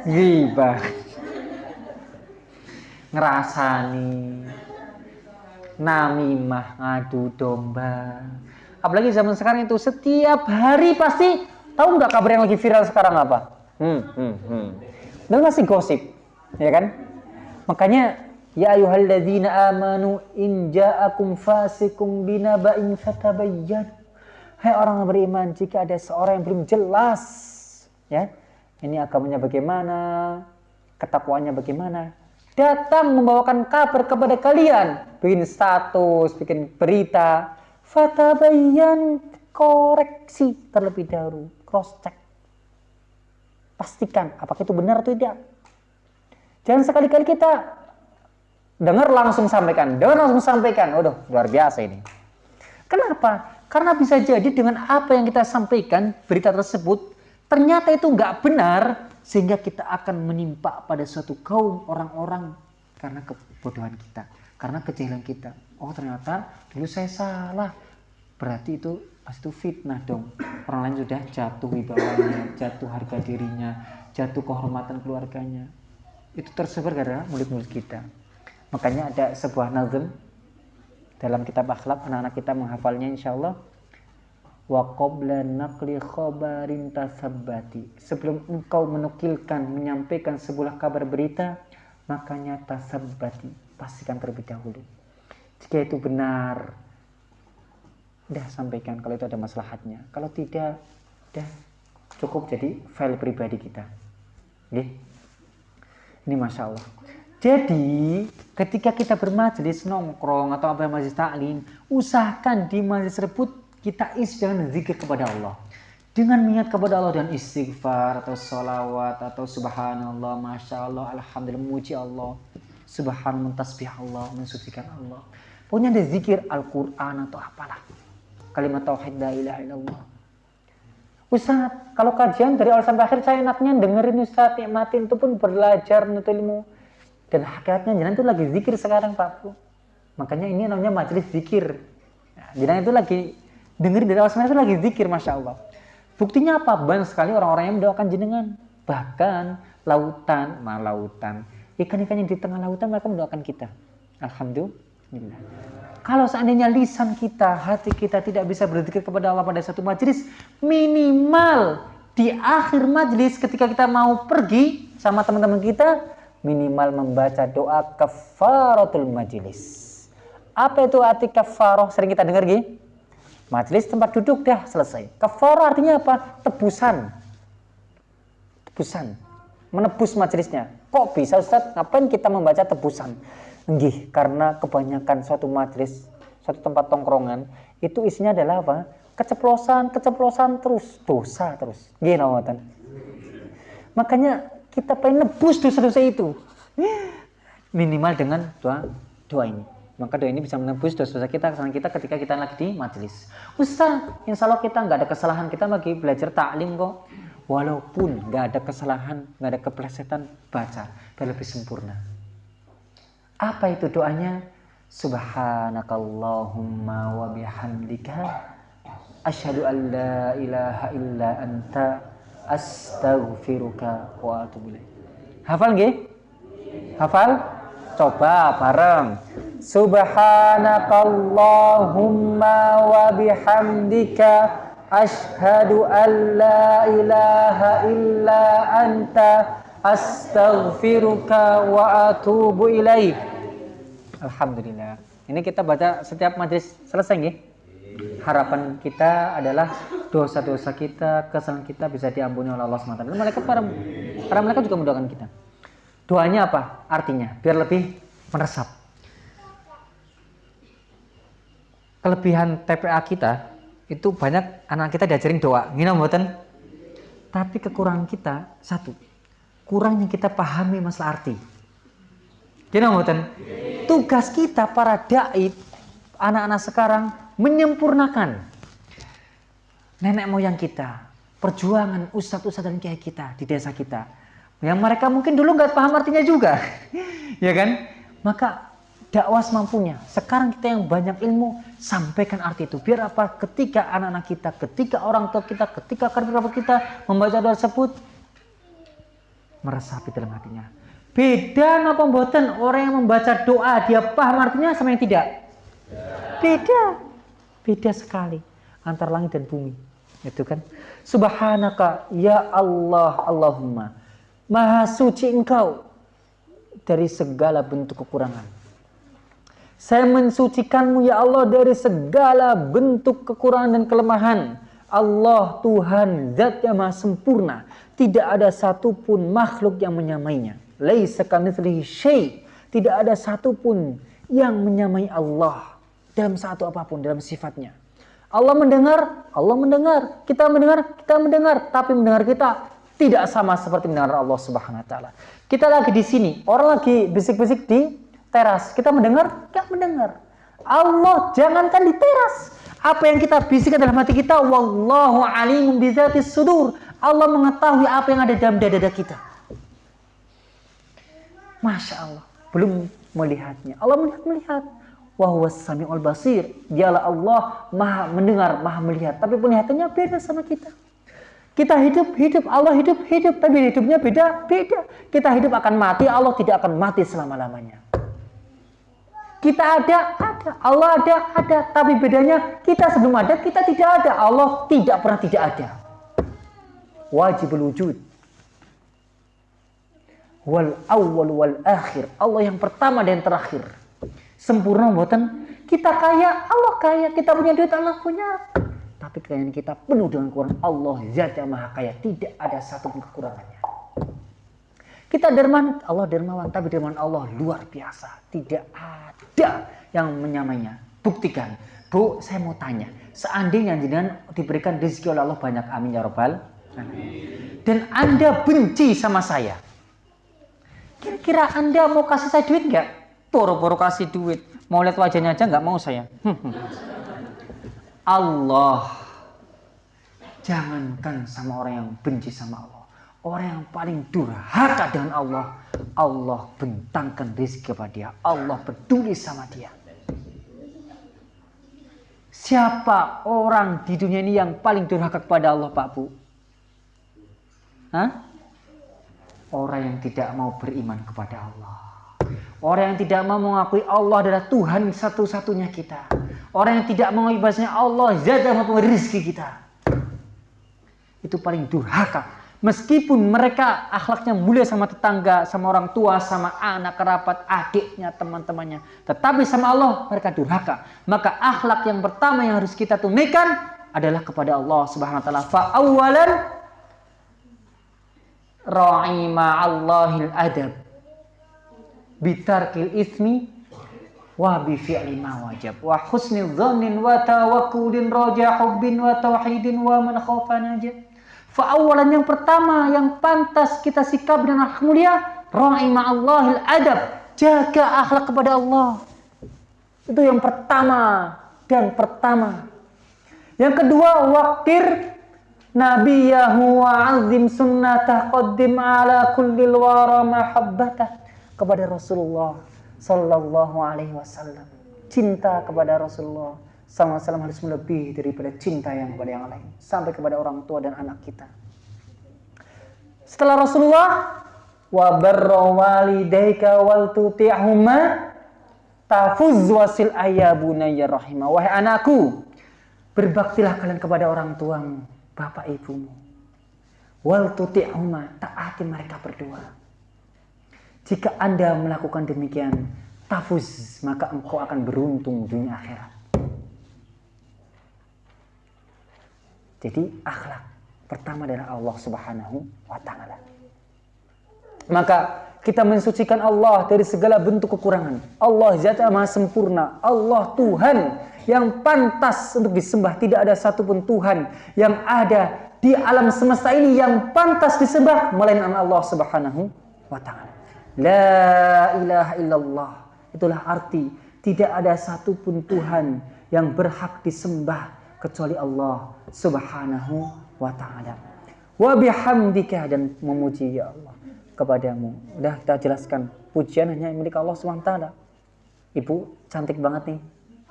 ghibah. Ngerasani namimah ngadu domba. Apalagi zaman sekarang itu setiap hari pasti tahu nggak kabar yang lagi viral sekarang apa? Hmm, hmm, hmm. Dan masih gosip, ya kan? Makanya ya ayyuhalladzina amanu in ja'akum fasikum binaba'in fatabayyan. Hai orang yang beriman, jika ada seorang yang belum jelas, ya, ini agamanya bagaimana, ketakwaannya bagaimana, datang membawakan kabar kepada kalian, bikin status, bikin berita, Fatabayan koreksi terlebih dahulu, cross check. Pastikan apakah itu benar atau tidak. Jangan sekali-kali kita dengar langsung sampaikan, dengar langsung sampaikan. Waduh, luar biasa ini. Kenapa? Karena bisa jadi dengan apa yang kita sampaikan, berita tersebut, ternyata itu nggak benar, sehingga kita akan menimpa pada suatu kaum orang-orang karena kebodohan kita, karena kejahilan kita oh ternyata dulu saya salah berarti itu pas itu fitnah dong. Orang lain sudah jatuh wibawanya jatuh harga dirinya jatuh kehormatan keluarganya. Itu tersebar karena mulut-mulut kita. Makanya ada sebuah nazm dalam kitab akhlak anak-anak kita menghafalnya insya Allah wa qabla naqli khabarin sebelum engkau menukilkan menyampaikan sebuah kabar berita makanya tasabbati. Pastikan terlebih dahulu. Jika itu benar, udah sampaikan kalau itu ada maslahatnya. Kalau tidak, udah cukup jadi file pribadi kita. Oke? Ini Masya Allah. Jadi, ketika kita bermajelis nongkrong atau apa majelis taklim, usahakan di majelis tersebut kita isi dengan zikir kepada Allah. Dengan niat kepada Allah dan istighfar atau salawat atau subhanallah, masya Allah, alhamdulillah, muji Allah, subhanallah, tasbih Allah, mensucikan Allah. Pokoknya ada zikir Al-Quran atau apalah. Kalimat Tauhid la ilaha illallah. Ustaz, kalau kajian dari awal sampai akhir saya enaknya dengerin Ustaz, nikmatin itu pun belajar menuntut ilmu. Dan hakikatnya jangan itu lagi zikir sekarang Pak Bu. Makanya ini namanya majelis zikir. Nah, jangan itu lagi dengerin dari awal sampai akhir lagi zikir Masya Allah. Buktinya apa? Banyak sekali orang-orang yang mendoakan jenengan. Bahkan lautan, malah lautan. Ikan-ikan yang di tengah lautan mereka mendoakan kita. Alhamdulillah. Kalau seandainya lisan kita, hati kita tidak bisa berzikir kepada Allah pada satu majelis, minimal di akhir majelis ketika kita mau pergi sama teman-teman kita, minimal membaca doa kafaratul majelis. Apa itu arti kafaroh? Sering kita dengar gini. Majelis tempat duduk dah selesai. Kafaroh artinya apa? Tebusan. Tebusan. Menebus majelisnya. Kok bisa Ustaz? Ngapain kita membaca tebusan? Nggih, karena kebanyakan suatu majelis, suatu tempat tongkrongan, itu isinya adalah apa? keceplosan, keceplosan terus, dosa terus. Gini ngoten. Makanya kita pengen nebus dosa-dosa itu. Minimal dengan doa doa ini. Maka doa ini bisa menebus dosa-dosa kita, kesalahan kita ketika kita lagi di majelis. Ustaz, insya Allah kita nggak ada kesalahan, kita lagi belajar taklim kok. Walaupun nggak ada kesalahan, nggak ada keplesetan, baca biar lebih sempurna. Apa itu doanya? Subhanakallahumma wa bihamdika asyhadu an la ilaha illa anta astaghfiruka wa atubu. Hafal nggih? Hafal? Coba bareng. Subhanakallahumma wa bihamdika asyhadu an la ilaha illa anta astaghfiruka wa atubu ilaik. Alhamdulillah. Ini kita baca setiap majlis selesai nggih? Harapan kita adalah dosa-dosa kita, kesalahan kita bisa diampuni oleh Allah SWT. Dan mereka para, para mereka juga mendoakan kita. Doanya apa? Artinya biar lebih meresap. Kelebihan TPA kita itu banyak anak kita diajarin doa, ngina mboten? Tapi kekurangan kita satu, kurangnya kita pahami masalah arti. Gina mboten? Tugas kita para dai anak-anak sekarang menyempurnakan nenek moyang kita, perjuangan ustadz-ustadz dan kiai kita di desa kita. Yang mereka mungkin dulu nggak paham artinya juga, ya kan? Maka dakwah semampunya. Sekarang kita yang banyak ilmu, sampaikan arti itu. Biar apa? Ketika anak-anak kita, ketika orang tua kita, ketika kerabat kita membaca doa tersebut, meresapi dalam hatinya. Beda ngapa mboten orang yang membaca doa dia paham artinya sama yang tidak? Beda. Beda sekali antara langit dan bumi. Itu kan. Subhanaka ya Allah Allahumma. Maha suci engkau dari segala bentuk kekurangan. Saya mensucikanmu ya Allah dari segala bentuk kekurangan dan kelemahan. Allah Tuhan zat yang maha sempurna. Tidak ada satupun makhluk yang menyamainya. Tidak ada satupun yang menyamai Allah dalam satu apa pun dalam sifatnya. Allah mendengar, Allah mendengar, kita mendengar, kita mendengar, tapi mendengar kita tidak sama seperti mendengar Allah Subhanahu wa taala. Kita lagi di sini, orang lagi bisik-bisik di teras. Kita mendengar, tidak mendengar. Allah jangankan di teras. Apa yang kita bisikkan dalam hati kita, wallahu alimun bizatis sudur. Allah mengetahui apa yang ada dalam dada-dada kita. Masya Allah, belum melihatnya. Allah melihat melihat. Wahwa sami'ul basir. Dialah Allah maha mendengar, maha melihat. Tapi penglihatannya beda sama kita. Kita hidup, hidup, Allah hidup, hidup, tapi hidupnya beda, beda. Kita hidup akan mati, Allah tidak akan mati selama-lamanya. Kita ada, ada. Allah ada, ada. Tapi bedanya kita sebelum ada, kita tidak ada. Allah tidak pernah tidak ada. Wajib wujud. Wal awal wal akhir. Allah yang pertama dan terakhir. Sempurna buatan kita kaya, Allah kaya. Kita punya duit, Allah punya. Tapi kekayaan kita penuh dengan kekurangan Allah zat yang maha kaya. Tidak ada satu pun kekurangannya. Kita dermawan Allah dermawan. Tapi dermawan Allah luar biasa. Tidak ada yang menyamainya. Buktikan. Bu saya mau tanya. Seandainya jenengan diberikan rezeki oleh Allah banyak. Amin ya robbal. Dan anda benci sama saya kira-kira anda mau kasih saya duit nggak? Boro-boro kasih duit. Mau lihat wajahnya aja nggak mau saya. Allah. Jangankan sama orang yang benci sama Allah. Orang yang paling durhaka dengan Allah. Allah bentangkan rezeki kepada dia. Allah peduli sama dia. Siapa orang di dunia ini yang paling durhaka kepada Allah Pak Bu? Hah? Orang yang tidak mau beriman kepada Allah Orang yang tidak mau mengakui Allah adalah Tuhan satu-satunya kita. Orang yang tidak mau ibadahnya Allah zat yang rezeki kita. Itu paling durhaka. Meskipun mereka akhlaknya mulia sama tetangga, sama orang tua, sama anak, kerabat, adiknya, teman-temannya. Tetapi sama Allah mereka durhaka. Maka akhlak yang pertama yang harus kita tunaikan adalah kepada Allah Subhanahu wa taala. Fa awalan ra'i ma'allahil adab bitarkil ismi wa bi fi'li ma wajab wa husnil dhannin wa tawakkulin raja hubbin wa tauhidin wa man khafa najat. Fa awalan yang pertama yang pantas kita sikap dengan akhlak mulia ra'i ma'allahil adab, jaga akhlak kepada Allah. Itu yang pertama dan pertama. Yang kedua, waktir nabiyahu wa azim sunnatah qaddim ala kulli wara kepada Rasulullah sallallahu alaihi wasallam. Cinta kepada Rasulullah SAW harus melebihi daripada cinta yang kepada yang lain sampai kepada orang tua dan anak kita. Setelah Rasulullah wa barra walidayka wal tuti'huma tafuz wasil ayabuna ya rahimah. Wahai anakku, berbaktilah kalian kepada orang tuamu, bapak ibumu. Wal tuti'huma, taati mereka berdua. Jika Anda melakukan demikian, tafuz, maka engkau akan beruntung dunia akhirat. Jadi akhlak pertama adalah Allah Subhanahu wa taala. Maka kita mensucikan Allah dari segala bentuk kekurangan. Allah zat maha sempurna. Allah Tuhan yang pantas untuk disembah. Tidak ada satupun Tuhan yang ada di alam semesta ini yang pantas disembah melainkan Allah Subhanahu wa taala. La ilaha illallah. Itulah arti tidak ada satupun Tuhan yang berhak disembah kecuali Allah Subhanahu wa taala. Wa bihamdika dan memuji ya Allah kepadamu. Udah kita jelaskan pujian hanya milik Allah taala. Ibu cantik banget nih.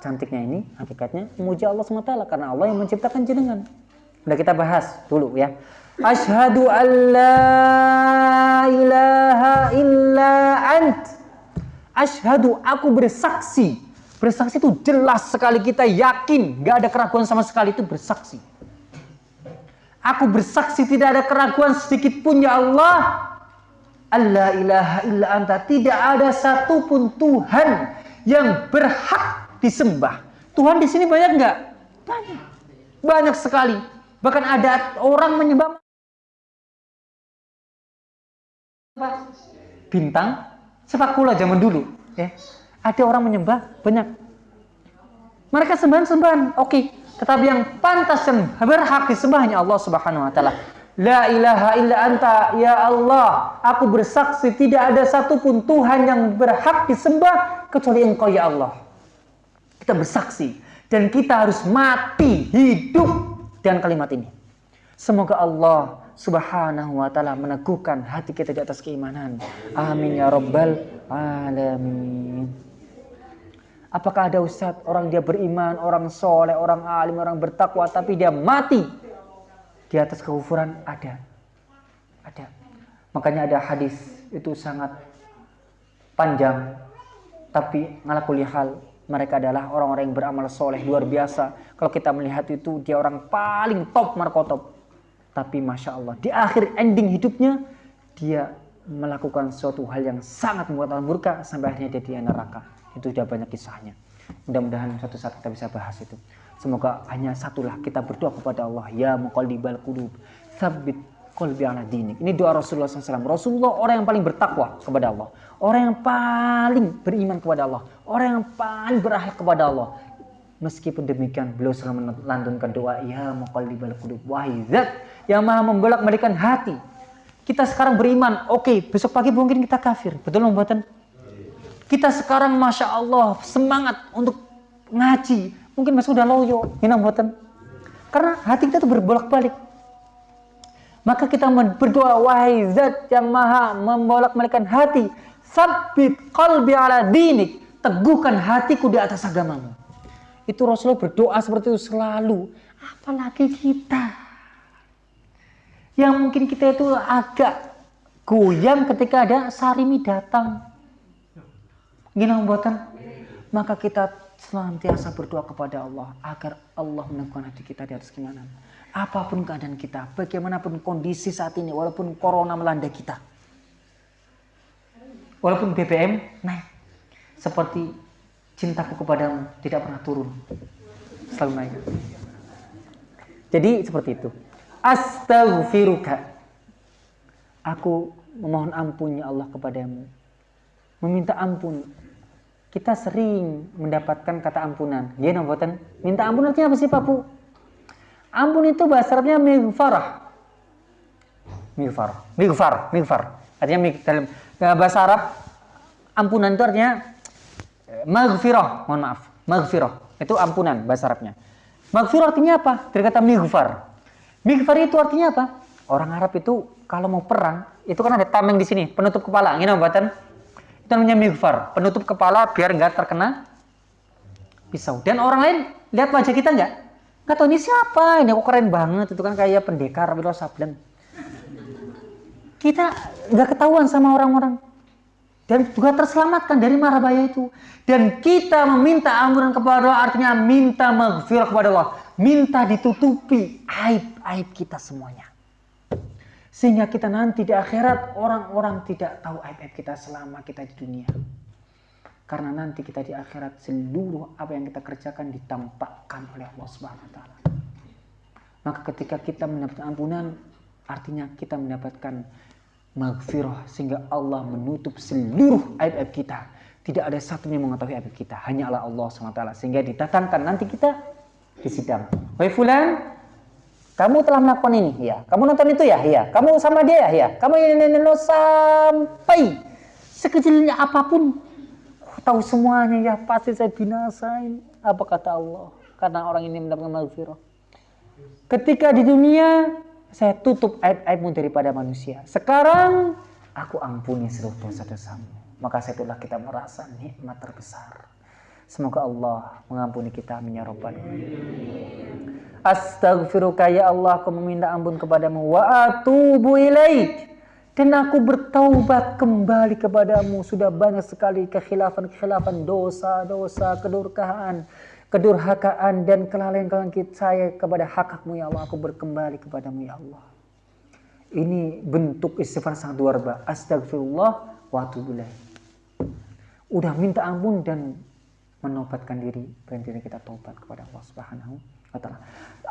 Cantiknya ini hakikatnya memuji Allah taala karena Allah yang menciptakan jenengan. Udah kita bahas dulu ya. Ashhadu an la ilaha illa ant. Ashhadu aku bersaksi Bersaksi itu jelas sekali kita yakin, gak ada keraguan sama sekali itu bersaksi. Aku bersaksi tidak ada keraguan sedikit pun ya Allah. Allah ilaha illa anta. Tidak ada satupun Tuhan yang berhak disembah. Tuhan di sini banyak nggak? Banyak. Banyak sekali. Bahkan ada orang menyembah bintang sepak bola zaman dulu. Ya ada orang menyembah banyak. Mereka sembahan-sembahan, oke. Okay. Tetapi yang pantas dan berhak disembah hanya Allah Subhanahu wa taala. La ilaha illa anta ya Allah. Aku bersaksi tidak ada satupun Tuhan yang berhak disembah kecuali Engkau ya Allah. Kita bersaksi dan kita harus mati hidup dengan kalimat ini. Semoga Allah Subhanahu wa taala meneguhkan hati kita di atas keimanan. Amin ya rabbal alamin. Apakah ada ustadz orang dia beriman, orang soleh, orang alim, orang bertakwa, tapi dia mati di atas kekufuran? Ada, ada. Makanya ada hadis itu sangat panjang, tapi ngalakuli hal mereka adalah orang-orang yang beramal soleh luar biasa. Kalau kita melihat itu dia orang paling top markotop. Tapi masya Allah di akhir ending hidupnya dia melakukan suatu hal yang sangat membuat orang murka sampai akhirnya dia di neraka. Itu sudah banyak kisahnya. Mudah-mudahan suatu saat kita bisa bahas itu. Semoga hanya satulah kita berdoa kepada Allah. Ya muqallibal qulub, sabit qalbi ala dinik. Ini doa Rasulullah SAW. Rasulullah orang yang paling bertakwa kepada Allah. Orang yang paling beriman kepada Allah. Orang yang paling berakhlak kepada Allah. Meskipun demikian, beliau selalu melantunkan doa, Ya muqallibal qulub, wahai zat yang maha membolak balikan hati. Kita sekarang beriman, oke, okay, besok pagi mungkin kita kafir. Betul membuatan kita sekarang Masya Allah semangat untuk ngaji. Mungkin masih udah loyo. Ini buatan. Karena hati kita tuh berbolak-balik. Maka kita berdoa, wahai zat yang maha membolak-balikan hati. Sabit qalbi ala dinik. Teguhkan hatiku di atas agamamu. Itu Rasulullah berdoa seperti itu selalu. Apalagi kita. Yang mungkin kita itu agak goyang ketika ada sarimi datang Gini buatan maka kita senantiasa berdoa kepada Allah agar Allah meneguhkan hati kita di atas keimanan. Apa pun keadaan kita, bagaimanapun kondisi saat ini, walaupun corona melanda kita, walaupun BBM naik, seperti cintaku kepadamu tidak pernah turun, selalu naik. Jadi seperti itu. Astaghfiruka. Aku memohon ampunnya Allah kepadamu. Meminta ampun kita sering mendapatkan kata ampunan. Ya, namboten. Minta ampun artinya apa sih, Pak Bu? Ampun itu bahasa Arabnya mighfarah. Mighfarah. Mighfar, mighfar. Artinya dalam eh, bahasa Arab ampunan itu artinya eh, maghfirah, mohon maaf. Maghfirah. Itu ampunan bahasa Arabnya. Maghfirah artinya apa? Dari kata mighfar. Mighfar itu artinya apa? Orang Arab itu kalau mau perang, itu kan ada tameng di sini, penutup kepala. Ini obatan itu namanya mighfar, penutup kepala biar nggak terkena pisau. Dan orang lain lihat wajah kita nggak? Nggak tahu ini siapa, ini kok keren banget, itu kan kayak pendekar Wiro Sableng. Kita nggak ketahuan sama orang-orang. Dan juga terselamatkan dari marah bahaya itu. Dan kita meminta ampunan kepada Allah artinya minta maghfirah kepada Allah. Minta ditutupi aib-aib kita semuanya. Sehingga kita nanti di akhirat orang-orang tidak tahu aib-aib kita selama kita di dunia. Karena nanti kita di akhirat seluruh apa yang kita kerjakan ditampakkan oleh Allah Subhanahu wa taala. Maka ketika kita mendapatkan ampunan artinya kita mendapatkan maghfirah sehingga Allah menutup seluruh aib-aib kita. Tidak ada satu yang mengetahui aib kita, hanya Allah Allah SWT. Sehingga ditatangkan nanti kita di sidang. Wahai fulan, kamu telah melakukan ini, ya. Kamu nonton itu ya, ya. Kamu sama dia ya, ya. Kamu ini, ini sampai sekecilnya apa pun, tahu semuanya ya. Pasti saya binasain. Apa kata Allah? Karena orang ini mendapatkan maghfirah. Ketika di dunia saya tutup aib-aibmu daripada manusia. Sekarang aku ampuni seluruh dosa-dosamu. Maka setelah kita merasa nikmat terbesar. Semoga Allah mengampuni kita ya rabbal Astaghfiruka ya Allah, aku meminta ampun kepadamu wa atubu ilaik. Dan aku bertaubat kembali kepadamu. Sudah banyak sekali kekhilafan-kekhilafan, dosa-dosa, kedurkaan, kedurhakaan dan kelalaian-kelalaian saya kepada hak-hakmu ya Allah. Aku berkembali kepadamu ya Allah. Ini bentuk istighfar sangat luar biasa. Astagfirullah wa atubu ilaik. Udah minta ampun dan menobatkan diri, berhenti kita tobat kepada Allah Subhanahu Katalah,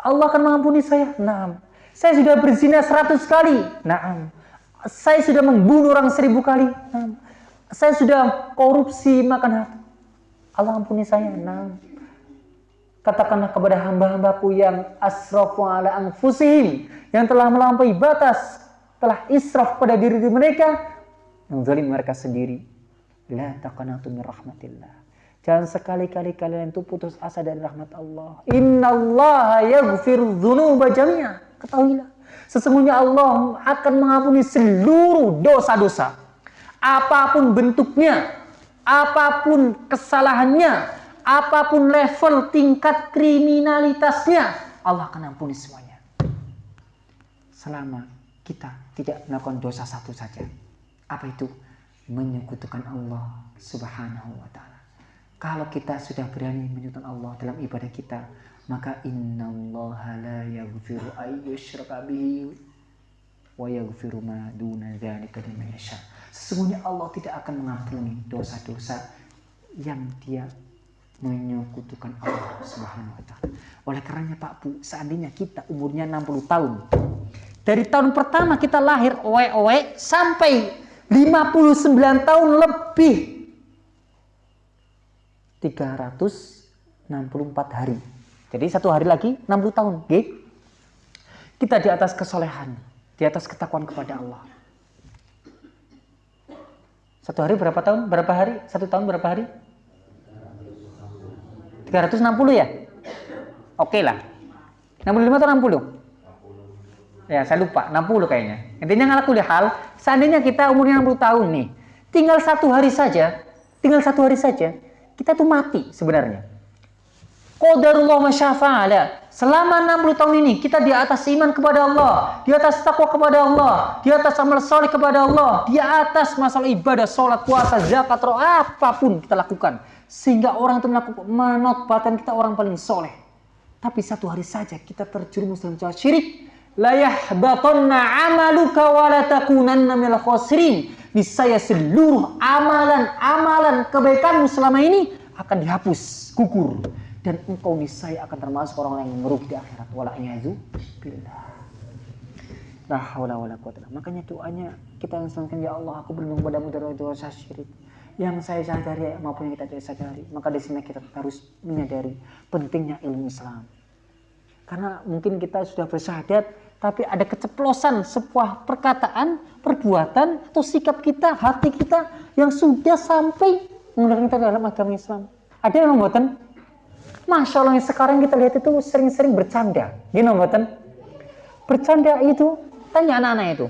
Allah akan mengampuni saya. Nah, saya sudah berzina seratus kali. Nah, saya sudah membunuh orang seribu kali. Nah, saya sudah korupsi makan harta. Allah ampuni saya. Nah, katakanlah kepada hamba-hambaku yang asrafu ala anfusihim yang telah melampaui batas, telah israf pada diri mereka, menzalim mereka sendiri. La taqanatu min rahmatillah. Jangan sekali-kali kalian itu putus asa dari rahmat Allah. Inna Allah yaghfiru dzunuba jami'a. Ketahuilah. Sesungguhnya Allah akan mengampuni seluruh dosa-dosa. Apa pun bentuknya, apa pun kesalahannya, apa pun level tingkat kriminalitasnya, Allah akan ampuni semuanya. Selama kita tidak melakukan dosa satu saja. Apa itu? Menyekutukan Allah Subhanahu wa taala. Kalau kita sudah berani menyebutkan Allah dalam ibadah kita, maka innallaha la yaghfiru ayyushraka bihi wa yaghfiru ma duna dzalika liman yasha. Sesungguhnya Allah tidak akan mengampuni dosa-dosa yang dia menyekutukan Allah Subhanahu wa taala. Oleh karenanya Pak Bu, seandainya kita umurnya 60 tahun, dari tahun pertama kita lahir owe-owe sampai 59 tahun lebih 364 hari. Jadi satu hari lagi 60 tahun. Okay? Kita di atas kesolehan, di atas ketakuan kepada Allah. Satu hari berapa tahun? Berapa hari? Satu tahun berapa hari? 360 ya? Oke okay lah. 65 atau 60? Ya, saya lupa. 60 kayaknya. Intinya ngalah kuliah hal, seandainya kita umurnya 60 tahun nih, tinggal satu hari saja, tinggal satu hari saja, kita tuh mati sebenarnya. Qadarullah masyafa'ala. Selama 60 tahun ini kita di atas iman kepada Allah, di atas takwa kepada Allah, di atas amal soleh kepada Allah, di atas masalah ibadah, sholat, puasa, zakat, roh, apa pun kita lakukan. Sehingga orang itu menotbatkan kita orang paling soleh. Tapi satu hari saja kita terjerumus dalam cara syirik. La yahbatanna amaluka wa la takunanna minal khosirin niscaya seluruh amalan-amalan kebaikanmu selama ini akan dihapus, gugur dan engkau niscaya akan termasuk orang yang merugi di akhirat wala billah. La haula wala quwata Makanya doanya kita yang selamatkan ya Allah, aku berlindung padamu dari dosa syirik. yang saya sadari maupun yang kita tidak sadari. Maka di sini kita harus menyadari pentingnya ilmu Islam. Karena mungkin kita sudah bersyahadat, tapi ada keceplosan sebuah perkataan, perbuatan, atau sikap kita, hati kita yang sudah sampai menggunakan kita dalam agama Islam. Ada yang membuatkan, Masya Allah yang sekarang kita lihat itu sering-sering bercanda. Gini membuatkan, bercanda itu, tanya anak-anak itu.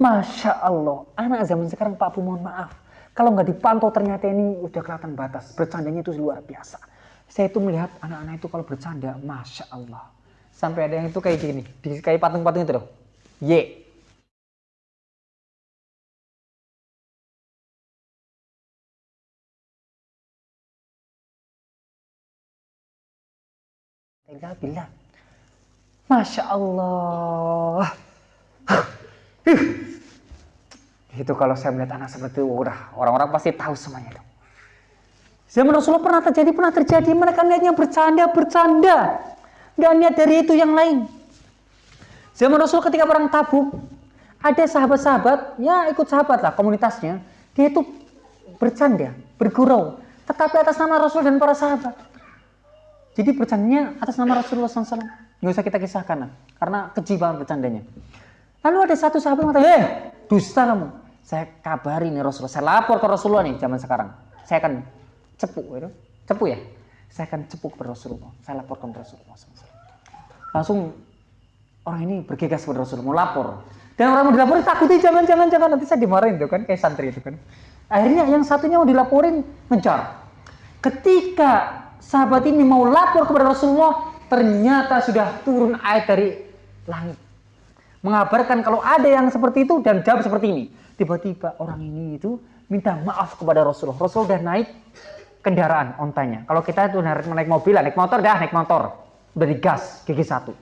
Masya Allah, anak zaman sekarang Pak Bu mohon maaf, kalau nggak dipantau ternyata ini udah kelihatan batas. Bercandanya itu luar biasa. Saya itu melihat anak-anak itu kalau bercanda, Masya Allah. Sampai ada yang itu kayak gini, di, kayak patung-patung itu loh. Ye. Bila. Masya Allah. Itu kalau saya melihat anak seperti itu, udah orang-orang pasti tahu semuanya itu. Zaman Rasulullah pernah terjadi, pernah terjadi. Mereka niatnya bercanda, bercanda. Gak niat dari itu yang lain. Zaman Rasul ketika perang tabuk, ada sahabat-sahabat, ya ikut sahabat lah komunitasnya. Dia itu bercanda, bergurau. Tetapi atas nama Rasul dan para sahabat. Jadi bercandanya atas nama Rasulullah SAW. Nggak usah kita kisahkan lah. Karena keji bercandanya. Lalu ada satu sahabat yang mengatakan, eh dusta kamu. Saya kabari nih Rasulullah, saya lapor ke Rasulullah nih zaman sekarang. Saya akan cepu, gitu. cepu ya. Saya akan cepu kepada Rasulullah. Saya laporkan ke Rasulullah. Langsung orang ini bergegas kepada Rasulullah, mau lapor. Dan orang mau dilaporin takutin jangan jangan jangan nanti saya dimarahin tuh kan kayak santri itu kan. Akhirnya yang satunya mau dilaporin ngejar. Ketika sahabat ini mau lapor kepada Rasulullah, ternyata sudah turun ayat dari langit mengabarkan kalau ada yang seperti itu dan jawab seperti ini. Tiba-tiba orang ini itu minta maaf kepada Rasulullah. Rasul udah naik kendaraan ontanya. Kalau kita itu naik, mobil, naik motor dah naik motor. Udah digas gigi satu.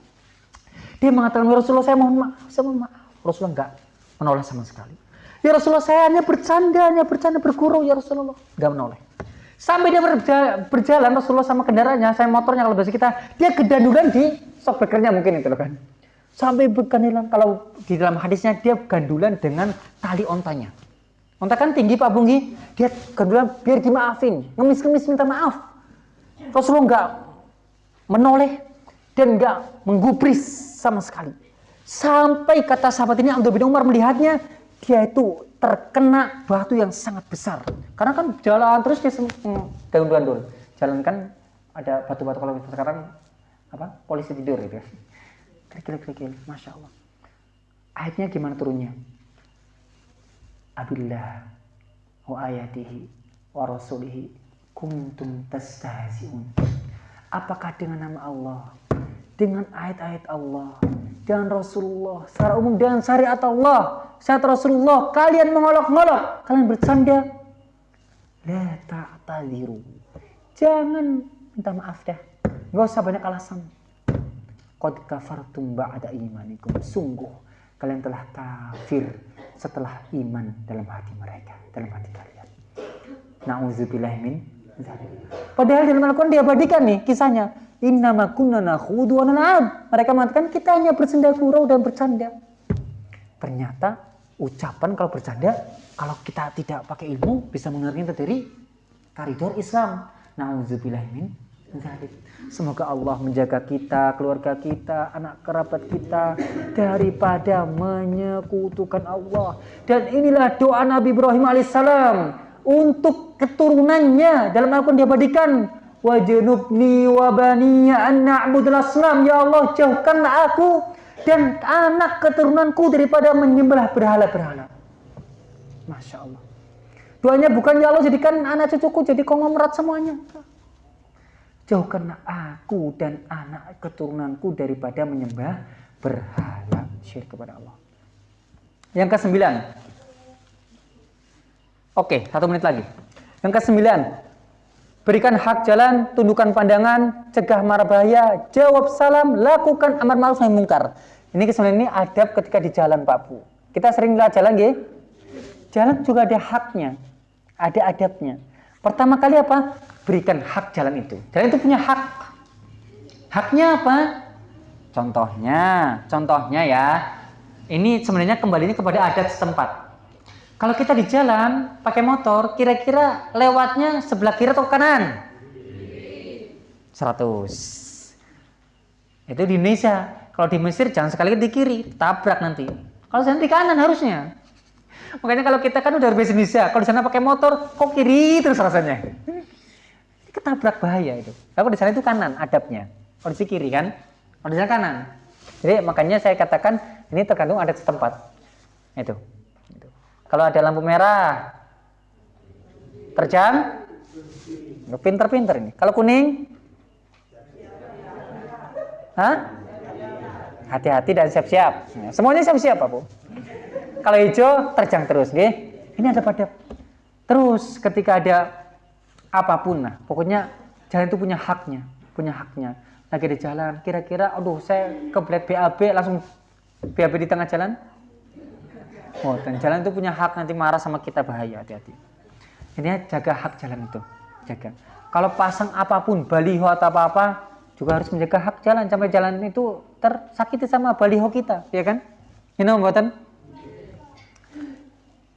Dia mengatakan, ya Rasulullah saya mohon maaf, saya mohon maaf. Rasulullah enggak menoleh sama sekali. Ya Rasulullah saya hanya bercanda, hanya bercanda bergurau ya Rasulullah. Enggak menoleh. Sampai dia berjalan, Rasulullah sama kendaraannya, saya motornya kalau bahasa kita, dia kedandulan di sok mungkin itu kan sampai bergandulan kalau di dalam hadisnya dia gandulan dengan tali ontanya onta kan tinggi Pak Bunggi. Dia gandulan biar dimaafin. Ngemis-ngemis minta maaf. Rasulullah nggak menoleh dan nggak menggubris sama sekali. Sampai kata sahabat ini Abdul bin Umar melihatnya dia itu terkena batu yang sangat besar. Karena kan jalan terus dia hmm, daun-daun jalan kan ada batu-batu kalau sekarang apa polisi tidur gitu ya. Klik-klik-klik, Masya Allah. Ayatnya gimana turunnya? Abillah wa ayatihi wa rasulihi kuntum tastahzi'un. Apakah dengan nama Allah, dengan ayat-ayat Allah, dengan Rasulullah, secara umum dengan syariat Allah, syariat Rasulullah, kalian mengolok-ngolok, kalian bercanda, la ta'tadiru. Jangan minta maaf dah. Gak usah banyak alasan. Qad kafartum ba'da imanikum. Sungguh kalian telah kafir setelah iman dalam hati mereka, dalam hati kalian. Nauzubillah min Padahal dalam Al-Quran diabadikan nih kisahnya. Innama kunna nakhudu wa. Mereka mengatakan kita hanya bersenda gurau dan bercanda. Ternyata ucapan kalau bercanda, kalau kita tidak pakai ilmu bisa mengerti dari koridor Islam. Nauzubillah min Semoga Allah menjaga kita, keluarga kita, anak kerabat kita daripada menyekutukan Allah. Dan inilah doa Nabi Ibrahim alaihissalam untuk keturunannya dalam Al-Quran diabadikan wajnubni wa baniya an ya Allah jauhkanlah aku dan anak keturunanku daripada menyembah berhala-berhala. Masya Allah. Doanya bukan ya Allah jadikan anak cucuku jadi konglomerat semuanya. Jauhkanlah aku dan anak keturunanku daripada menyembah berhala syirik kepada Allah. Yang kesembilan. Oke, satu menit lagi. Yang kesembilan. Berikan hak jalan, tundukkan pandangan, cegah marah bahaya, jawab salam, lakukan amar ma'ruf nahi mungkar. Ini kesembilan ini adab ketika di jalan Pak Bu. Kita sering jalan, ya? Jalan juga ada haknya, ada adabnya. Pertama kali apa? berikan hak jalan itu. Jalan itu punya hak. Haknya apa? Contohnya, contohnya ya, ini sebenarnya kembalinya kepada adat setempat. Kalau kita di jalan pakai motor, kira-kira lewatnya sebelah kiri atau kanan? 100. Itu di Indonesia. Kalau di Mesir jangan sekali di kiri, tabrak nanti. Kalau di kanan harusnya. Makanya kalau kita kan udah berbahasa Indonesia, kalau di sana pakai motor, kok kiri terus rasanya. Ketabrak bahaya itu. Kalau di sana itu kanan adabnya. Kalau di kiri kan, kalau di sana kanan. Jadi makanya saya katakan ini tergantung adat setempat. Itu. itu. Kalau ada lampu merah, terjang, pinter-pinter ini. Kalau kuning, Hah? Hati-hati dan siap-siap. Ya, semuanya siap-siap, Pak Bu. Kalau hijau terjang terus, nggih. Ini ada pada terus ketika ada apa pun nah, pokoknya jalan itu punya haknya, punya haknya. Lagi di jalan, kira-kira aduh saya kebelet BAB langsung BAB di tengah jalan. Oh, dan jalan itu punya hak nanti marah sama kita bahaya, hati-hati. Ini jaga hak jalan itu, jaga. Kalau pasang apa pun, baliho atau apa-apa, juga harus menjaga hak jalan sampai jalan itu tersakiti sama baliho kita, ya kan? Ini buatan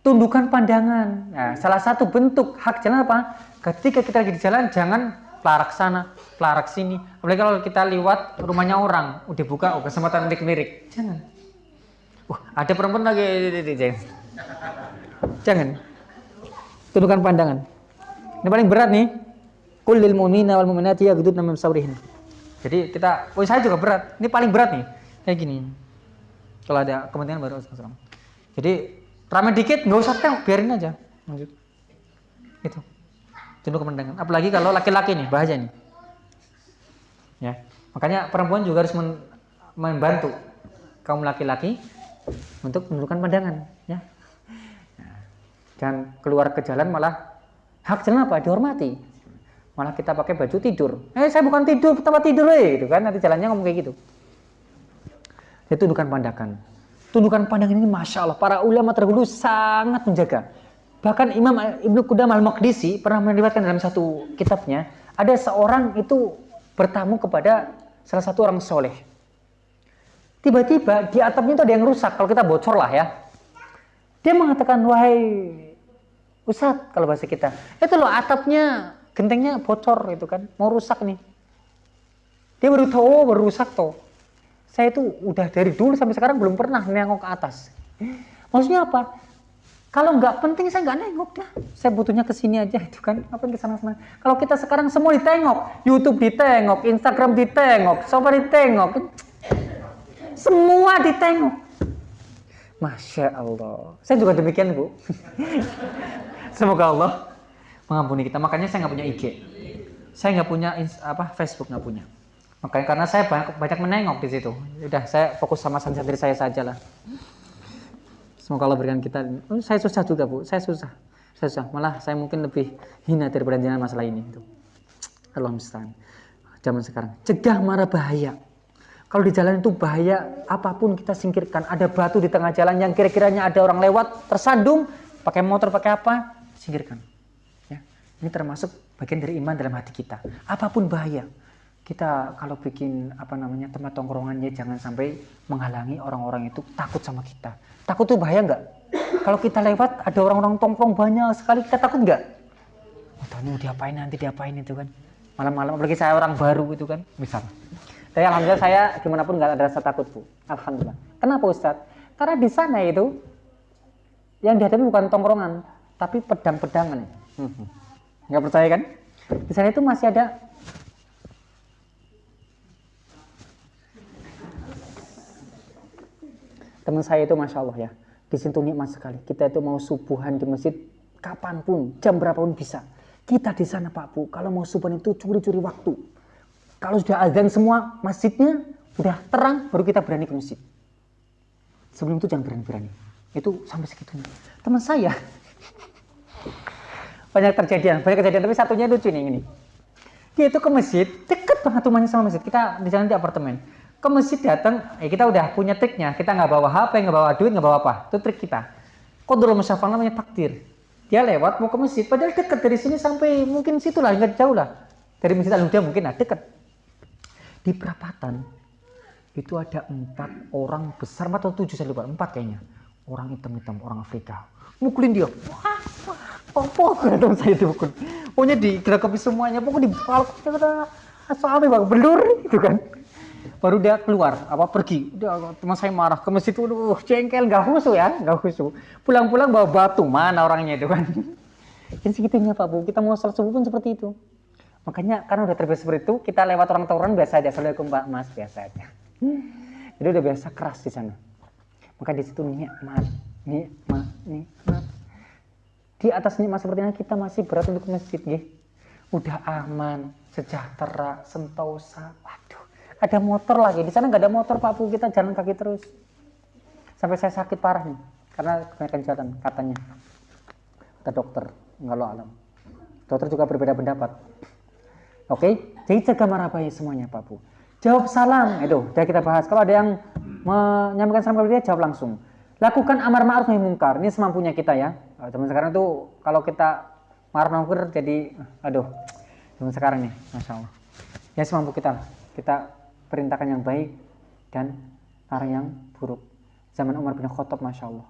tundukan pandangan. Nah, salah satu bentuk hak jalan apa? Ketika kita lagi di jalan, jangan pelarak sana, pelarak sini. Apalagi kalau kita lewat rumahnya orang, udah buka, oh kesempatan lirik-lirik. Jangan. Wah, ada perempuan lagi, jangan. Jangan. Tundukan pandangan. Ini paling berat nih. Kulil mu'mina wal mu'minati yaghdudna min sabrihin. Jadi kita, oh saya juga berat. Ini paling berat nih. Kayak gini. Kalau ada kepentingan baru Jadi Ramai dikit nggak usah tengok, biarin aja. Lanjut. Itu. Tunduk kemendangan. Apalagi kalau laki-laki nih, bahaya nih. Ya. Makanya perempuan juga harus membantu kaum laki-laki untuk menundukkan pandangan, ya. Dan keluar ke jalan malah hak jalan apa? Dihormati. Malah kita pakai baju tidur. Eh, saya bukan tidur, tempat tidur, eh, gitu kan. Nanti jalannya ngomong kayak gitu. Itu bukan pandangan. Tundukan pandangan ini Masya Allah, para ulama terdahulu sangat menjaga. Bahkan Imam Ibnu Qudam al-Maqdisi pernah meriwayatkan dalam satu kitabnya, ada seorang itu bertamu kepada salah satu orang soleh. Tiba-tiba di atapnya itu ada yang rusak, kalau kita bocor lah ya. Dia mengatakan, wahai Ustadz, kalau bahasa kita, itu loh atapnya, gentengnya bocor itu kan, mau rusak nih. Dia baru tahu, baru rusak tuh saya itu udah dari dulu sampai sekarang belum pernah nengok ke atas. Maksudnya apa? Kalau nggak penting saya nggak nengok dah. Saya butuhnya ke sini aja itu kan. Apa yang ke sana sana. Kalau kita sekarang semua ditengok, YouTube ditengok, Instagram ditengok, sofa ditengok, semua ditengok. Masya Allah. Saya juga demikian bu. Semoga Allah mengampuni kita. Makanya saya nggak punya IG. Saya nggak punya apa Facebook nggak punya. Makanya karena saya banyak, banyak menengok di situ. Udah saya fokus sama santri saya saja lah. Semoga Allah berikan kita. Oh, saya susah juga bu, saya susah. Saya susah. Malah saya mungkin lebih hina daripada jenengan masalah ini. Itu. Allah. Zaman sekarang. Cegah marah bahaya. Kalau di jalan itu bahaya, apa pun kita singkirkan. Ada batu di tengah jalan yang kira-kiranya ada orang lewat, tersandung, pakai motor, pakai apa, singkirkan. Ya. Ini termasuk bagian dari iman dalam hati kita. Apa pun bahaya kita kalau bikin apa namanya tempat tongkrongannya jangan sampai menghalangi orang-orang itu takut sama kita. Takut tuh bahaya nggak? Kalau kita lewat ada orang-orang tongkrong banyak sekali kita takut nggak? Oh, tahu diapain nanti diapain itu kan? Malam-malam apalagi saya orang baru itu kan, misal. Tapi alhamdulillah saya gimana pun nggak ada rasa takut bu. Alhamdulillah. Kenapa Ustadz? Karena di sana itu yang dihadapi bukan tongkrongan, tapi pedang-pedangan. Hmm. Nggak percaya kan? Di sana itu masih ada teman saya itu masya Allah ya di situ nikmat sekali. Kita itu mau subuhan di masjid kapan pun jam berapapun bisa. Kita di sana Pak Bu kalau mau subuhan itu curi-curi waktu. Kalau sudah azan semua masjidnya udah terang baru kita berani ke masjid. Sebelum itu jangan berani-berani. Itu sampai segitunya. Teman saya banyak terjadian banyak kejadian. Tapi satunya lucu nih ini. Dia itu ke masjid deket banget rumahnya sama masjid. Kita di jalan di apartemen ke masjid datang, eh kita udah punya triknya. Kita nggak bawa HP, nggak bawa duit, nggak bawa apa. Itu trik kita. Kodrul musyafal namanya takdir. Dia lewat mau ke masjid, padahal dekat dari sini sampai mungkin situ lah, nggak jauh lah. Dari masjid al mungkin lah, dekat. Di perapatan itu ada empat orang besar, atau tujuh saya lupa, empat kayaknya. orang hitam-hitam orang Afrika mukulin dia wah apa kata saya dipukul pokoknya digeragapi semuanya pokoknya dipalak sampai bang belur itu kan baru dia keluar apa pergi. Dia teman saya marah ke masjid itu uh jengkel nggak khusus ya nggak khusus. Pulang-pulang bawa batu mana orangnya itu kan. Jadi segitunya Pak Bu kita mau sholat subuh pun seperti itu. Makanya karena udah terbiasa seperti itu kita lewat orang tawuran biasa aja. Assalamualaikum Pak Mas biasa aja. Jadi udah biasa keras di sana. Maka di situ nikmat nikmat nikmat. Di atas nikmat seperti ini kita masih berat untuk masjid ya. udah aman sejahtera sentosa ada motor lagi. Di sana nggak ada motor Pak Bu kita jalan kaki terus. Sampai saya sakit parah nih. Karena kebanyakan jalan katanya. Kata dokter. Nggak lo alam. Dokter juga berbeda pendapat. Oke? Jadi jaga marah bayi semuanya Pak Bu jawab salam. Itu udah kita bahas. Kalau ada yang menyampaikan salam kepada dia jawab langsung. Lakukan amar ma'ruf nahi mungkar. Ini semampunya kita ya. Zaman sekarang tuh kalau kita marah mungkar jadi aduh. Zaman sekarang nih masya Allah. Ya semampu kita kita perintahkan yang baik dan larang yang buruk. Zaman Umar bin Khattab masya Allah.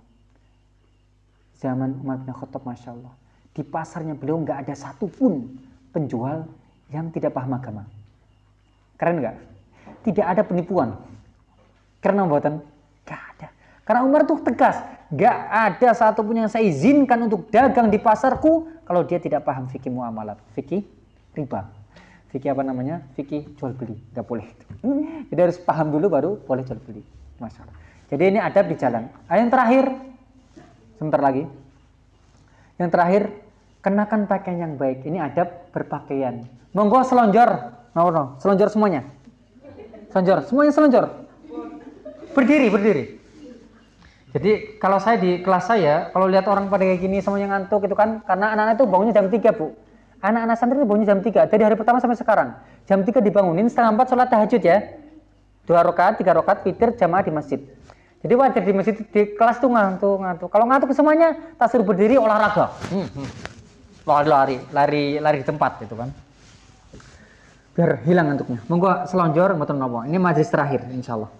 Zaman Umar bin Khattab masya Allah. Di pasarnya beliau nggak ada satupun penjual yang tidak paham agama. Keren nggak? Tidak ada penipuan. Karena buatan gak ada. Karena Umar tuh tegas gak ada satupun yang saya izinkan untuk dagang di pasarku kalau dia tidak paham fikih muamalat fikih riba fikih apa namanya? Fikih jual beli gak boleh. Jadi harus paham dulu baru boleh jual beli. Masalah. Jadi ini adab di jalan. Ah, yang terakhir sebentar lagi. Yang terakhir kenakan pakaian yang baik. Ini adab berpakaian. Monggo selonjor. No, no. selonjor semuanya? Selonjor. Semuanya selonjor? Berdiri berdiri. Jadi kalau saya di kelas saya kalau lihat orang pada kayak gini semuanya ngantuk itu kan karena anak-anak itu bangunnya jam 3 bu anak-anak santri itu bangunnya jam 3 dari hari pertama sampai sekarang. Jam 3 dibangunin setengah 4 sholat tahajud ya. Dua rakaat tiga rakaat fitir jamaah di masjid. Jadi wajar di masjid di kelas tuh ngantuk ngantuk. Kalau ngantuk semuanya tak suruh berdiri olahraga. Hmm, hmm. lari lari lari di tempat itu kan. Biar hilang ngantuknya. Monggo selonjor mboten nopo. Ini majlis terakhir insyaallah.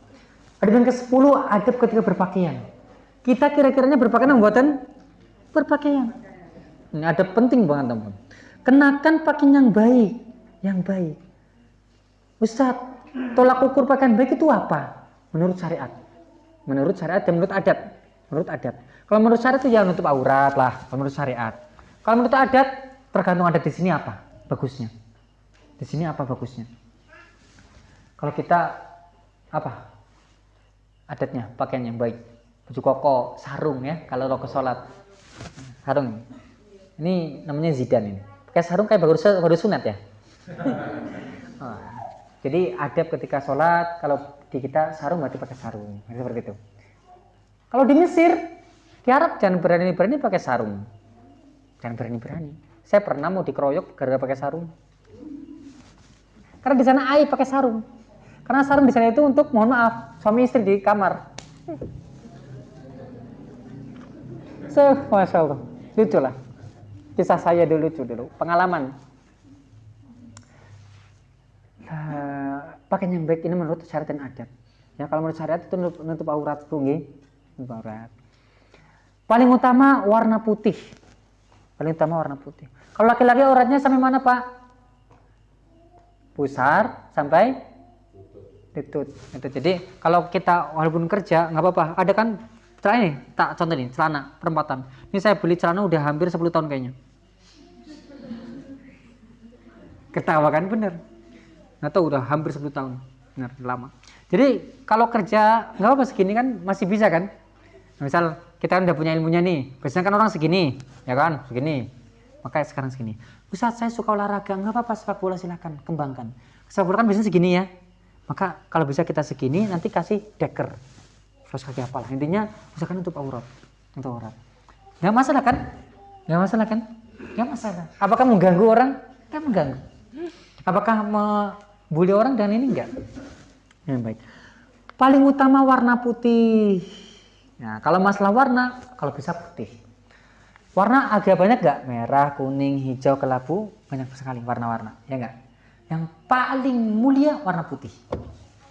Adab ke-10 adab ketika berpakaian. Kita kira-kiranya berpakaian buatan berpakaian. Ini ada penting banget teman. Kenakan pakaian yang baik, yang baik. Ustaz, tolak ukur pakaian baik itu apa? Menurut syariat. Menurut syariat dan menurut adat. Menurut adat. Kalau menurut syariat itu ya menutup aurat lah, kalau menurut syariat. Kalau menurut adat, tergantung adat di sini apa bagusnya. Di sini apa bagusnya? Kalau kita apa? adatnya pakaian yang baik baju koko sarung ya kalau lo ke sholat sarung ini namanya zidan ini pakai sarung kayak baru baru sunat ya? Oh. jadi adab ketika sholat kalau di kita sarung berarti pakai sarung seperti itu. Kalau di Mesir di Arab jangan berani-berani pakai sarung. Jangan berani-berani. Saya pernah mau dikeroyok gara-gara pakai sarung. Karena di sana air pakai sarung. Karena sarung di sana itu untuk mohon maaf suami istri di kamar. So, masya Allah, lucu lah. Kisah saya dulu lucu dulu, pengalaman. Uh, pakaian yang baik ini menurut syariat dan adat. Ya, kalau menurut syariat itu nutup, nutup aurat tunggi, nutup aurat. Paling utama warna putih. Paling utama warna putih. Kalau laki-laki auratnya sampai mana, Pak? Pusar sampai itu itu jadi kalau kita walaupun kerja nggak apa-apa ada kan celana ini tak contoh nih celana perempatan. Ini saya beli celana udah hampir 10 tahun kayaknya. Ketawa kan bener. Tahu udah hampir 10 tahun. Bener lama. Jadi kalau kerja nggak apa segini kan masih bisa kan? Misal kita kan udah punya ilmunya nih biasanya kan orang segini ya kan? Segini. Makanya sekarang segini. Ustaz saya suka olahraga nggak apa-apa sepak bola silakan kembangkan. Sepak bola kan biasanya segini ya. Maka kalau bisa kita segini nanti kasih deker terus kaki apalah. Intinya misalkan untuk aurat untuk aurat. Nggak masalah kan? Nggak masalah kan? Nggak masalah. Apakah mengganggu orang? Nggak mengganggu. Apakah membuli orang dan ini? Enggak yang baik. Paling utama warna putih. Nah kalau masalah warna kalau bisa putih. Warna agak banyak nggak? Merah kuning hijau kelabu banyak sekali warna-warna. Ya enggak yang paling mulia warna putih.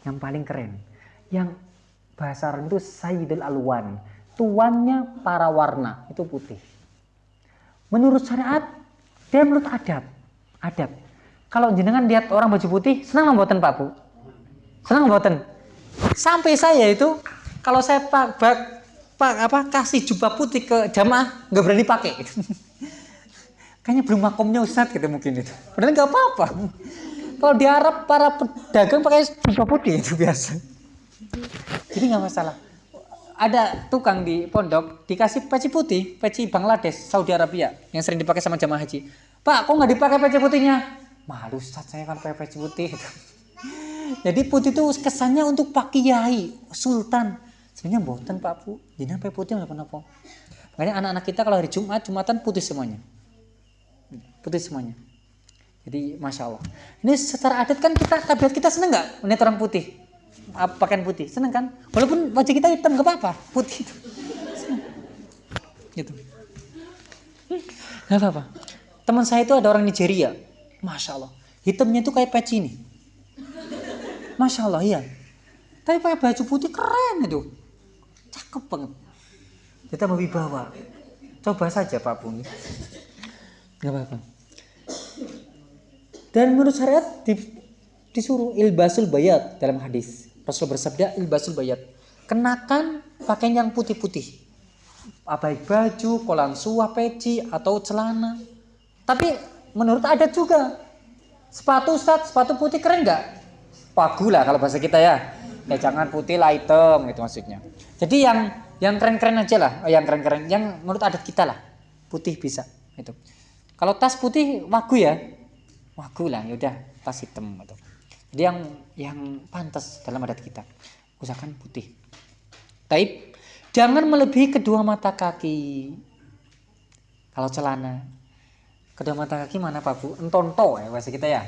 Yang paling keren. Yang bahasa Arab itu Sayyidul Alwan. tuannya para warna itu putih. Menurut syariat dan menurut adab, adab. Kalau jenengan lihat orang baju putih, senang membuatan Pak Bu? Senang membuatan? Sampai saya itu kalau saya pak, pak, pak apa kasih jubah putih ke jamaah nggak berani pakai. Kayaknya belum makomnya Ustadz gitu mungkin itu. Padahal nggak apa-apa. Kalau di Arab para pedagang pakai jubah putih itu biasa. Jadi nggak masalah. Ada tukang di pondok dikasih peci putih, peci Bangladesh, Saudi Arabia yang sering dipakai sama jamaah haji. Pak, kok nggak dipakai peci putihnya? Malu Ustaz, saya kan pakai peci putih. Jadi putih itu kesannya untuk Pak Kiai, Sultan. Sebenarnya boten Pak Bu, jadi pakai putih nggak apa-apa. Makanya anak-anak kita kalau hari Jumat, Jumatan putih semuanya. Putih semuanya. Jadi masya Allah. Ini secara adat kan kita tabiat kita seneng nggak melihat orang putih, pakaian putih, seneng kan? Walaupun wajah kita hitam nggak apa-apa, putih itu. Gitu. Nggak apa-apa. Teman saya itu ada orang Nigeria, masya Allah. Hitamnya itu kayak peci ini. Masya Allah iya. Tapi pakai baju putih keren itu. Cakep banget. Kita mau wibawa. Coba saja Pak Bung. Nggak apa-apa. Dan menurut syariat di, disuruh ilbasul bayat dalam hadis. Rasul bersabda ilbasul bayat. Kenakan pakaian yang putih-putih. Baik baju, kolan suah, peci, atau celana. Tapi menurut adat juga. Sepatu Ustaz, sepatu putih keren nggak? Pagu lah kalau bahasa kita ya. Ya jangan putih lah hitam gitu maksudnya. Jadi yang yang keren-keren aja lah, yang keren-keren, yang menurut adat kita lah. Putih bisa itu. Kalau tas putih wagu ya, wagu lah yaudah tas hitam gitu. Jadi yang yang pantas dalam adat kita usahakan putih. Taib, jangan melebihi kedua mata kaki. Kalau celana, kedua mata kaki mana Pak Bu? Entonto ya bahasa kita ya.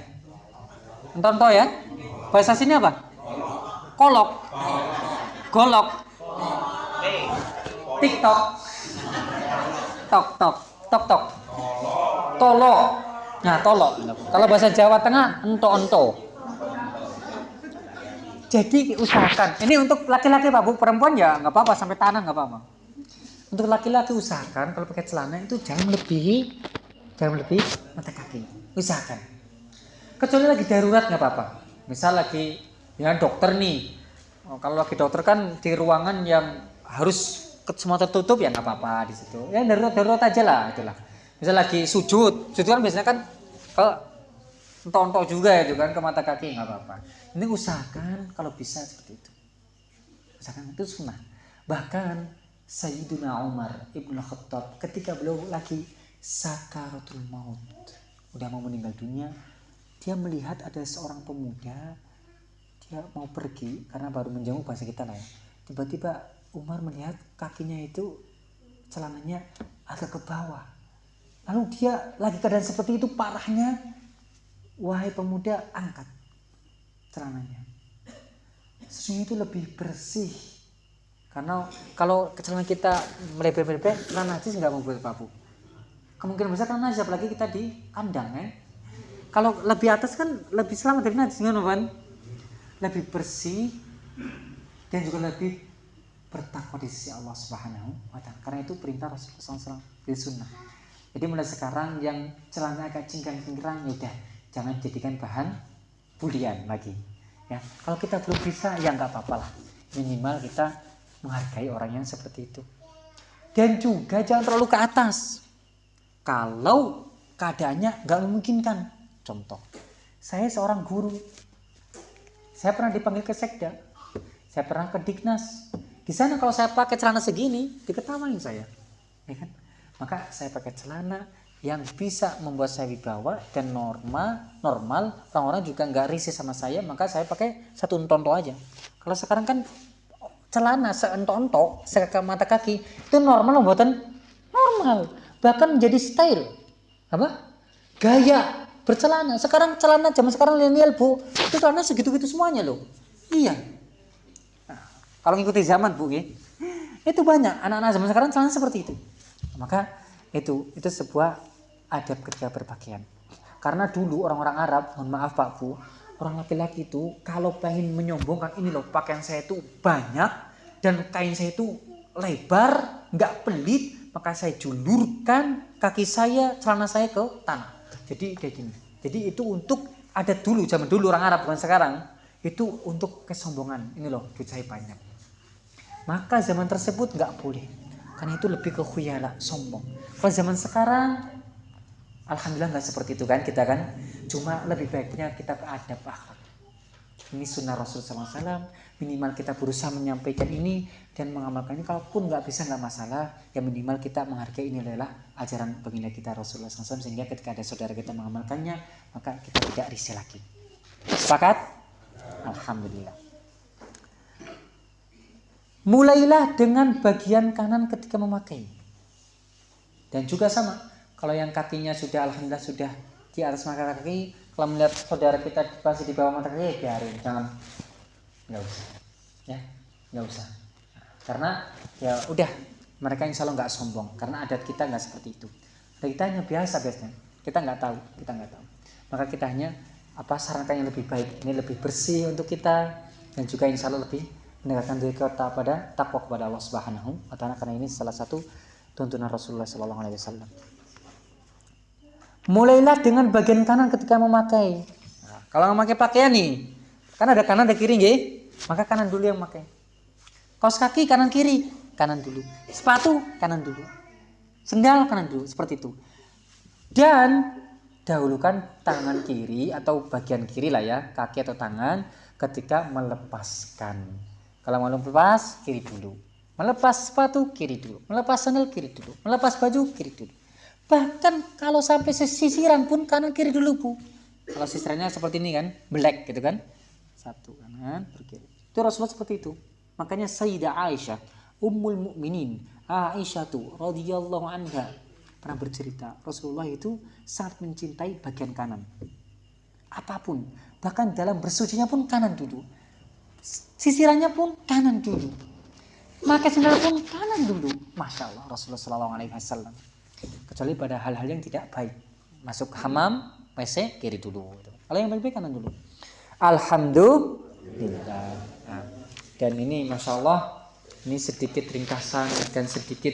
Entonto ya. Bahasa sini apa? Kolok. Golok. TikTok. Tok tok. Tok tok. Tolo. Nah, tolo. Kalau bahasa Jawa Tengah ento-ento. Jadi usahakan. Ini untuk laki-laki Pak Bu, perempuan ya nggak apa-apa sampai tanah nggak apa-apa. Untuk laki-laki usahakan kalau pakai celana itu jangan melebihi jangan melebihi mata kaki. Usahakan. Kecuali lagi darurat nggak apa-apa. Misal lagi ya dokter nih. Oh, kalau lagi dokter kan di ruangan yang harus semua tertutup ya nggak apa-apa di situ. Ya darurat darurat aja lah itulah. Misal lagi sujud, sujud kan biasanya kan kalau tonton juga itu kan ke mata kaki nggak apa-apa. Ini usahakan kalau bisa seperti itu. Usahakan itu sunnah. Bahkan Sayyidina Umar Ibnu Khattab ketika beliau lagi sakaratul maut, udah mau meninggal dunia, dia melihat ada seorang pemuda dia mau pergi karena baru menjenguk bahasa kita lah ya. Tiba-tiba Umar melihat kakinya itu celananya agak ke bawah. Lalu dia lagi keadaan seperti itu parahnya, wahai pemuda angkat celananya. Sesungguhnya itu lebih bersih. Karena kalau celana kita melebar-lebar, celana najis nggak mau buat papu. Kemungkinan besar karena najis, apalagi kita di kandang ya. Kalau lebih atas kan lebih selamat dari najis, kan? Lebih bersih dan juga lebih bertakwa di sisi Allah Subhanahu wa taala. Karena itu perintah Rasulullah SAW di sunnah. Jadi mulai sekarang yang celana agak cingkrang-cingkrang ya udah jangan jadikan bahan bulian lagi. Ya, kalau kita belum bisa ya nggak apa-apa lah. Minimal kita menghargai orang yang seperti itu. Dan juga jangan terlalu ke atas. Kalau keadaannya nggak memungkinkan. Contoh, saya seorang guru. Saya pernah dipanggil ke sekda. Saya pernah ke Dignas. Di sana kalau saya pakai celana segini, diketawain saya. Ya kan? Maka saya pakai celana yang bisa membuat saya wibawa dan normal, normal orang-orang juga nggak risih sama saya, maka saya pakai satu entonto aja. Kalau sekarang kan celana seentonto, sekaka mata kaki, itu normal buatan normal, bahkan menjadi style. Apa? Gaya bercelana. Sekarang celana zaman sekarang milenial bu, itu celana segitu-gitu semuanya loh. Iya, kalau ngikuti zaman bu, ya, itu banyak anak-anak zaman sekarang celana seperti itu. Maka itu itu sebuah adab ketika berpakaian. Karena dulu orang-orang Arab, mohon maaf Pak Bu, orang laki-laki itu kalau pengen menyombongkan ini loh pakaian saya itu banyak dan kain saya itu lebar, nggak pelit, maka saya julurkan kaki saya, celana saya ke tanah. Jadi kayak gini. Jadi itu untuk ada dulu zaman dulu orang Arab bukan sekarang. Itu untuk kesombongan. Ini loh duit saya banyak. Maka zaman tersebut nggak boleh. Karena itu lebih ke khuyala, sombong. Kalau zaman sekarang Alhamdulillah nggak seperti itu kan kita kan. Cuma lebih baiknya kita ke adab akhlak. Ini sunnah Rasul SAW. Minimal kita berusaha menyampaikan ini dan mengamalkannya. Kalaupun nggak bisa nggak masalah. Ya minimal kita menghargai ini adalah ajaran baginda kita Rasulullah SAW. Sehingga ketika ada saudara kita mengamalkannya, maka kita tidak risih lagi. Sepakat? Alhamdulillah. Mulailah dengan bagian kanan ketika memakai. Dan juga sama, kalau yang kakinya sudah alhamdulillah sudah di atas mata kaki, kalau melihat saudara kita masih di bawah mata kaki, ya biarin, jangan, nggak usah, ya, nggak usah. Karena ya udah, mereka insya Allah nggak sombong, karena adat kita nggak seperti itu. Dan kita hanya biasa biasanya, kita nggak tahu, kita nggak tahu. Maka kita hanya apa sarankan yang lebih baik, ini lebih bersih untuk kita dan juga insya Allah lebih mendekatkan diri kita pada takwa kepada Allah Subhanahu wa taala karena ini salah satu tuntunan Rasulullah sallallahu alaihi wasallam. Mulailah dengan bagian kanan ketika memakai. Nah, kalau memakai pakaian nih, kan ada kanan ada kiri nggih? Maka kanan dulu yang memakai. Kaos kaki kanan kiri, kanan dulu. Sepatu kanan dulu. Sendal kanan dulu, seperti itu. Dan dahulukan tangan kiri atau bagian kiri lah ya, kaki atau tangan ketika melepaskan. Kalau mau lepas, kiri dulu. Melepas sepatu, kiri dulu. Melepas sandal, kiri dulu. Melepas baju, kiri dulu. Bahkan kalau sampai sisiran pun kanan kiri dulu bu. Kalau sisirannya seperti ini kan, black gitu kan. Satu kanan, berkiri. Itu Rasulullah seperti itu. Makanya Sayyidah Aisyah, Ummul Mukminin, Aisyah tuh radhiyallahu anha pernah bercerita Rasulullah itu sangat mencintai bagian kanan. Apa pun, bahkan dalam bersucinya pun kanan dulu. Sisirannya pun kanan dulu. Maka sendal pun kanan dulu. Masya Allah Rasulullah Shallallahu Alaihi Wasallam kecuali pada hal-hal yang tidak baik. Masuk hamam WC kiri dulu kalau yang baik-baik kanan dulu. Alhamdulillah. Dan ini Masya Allah ini sedikit ringkasan dan sedikit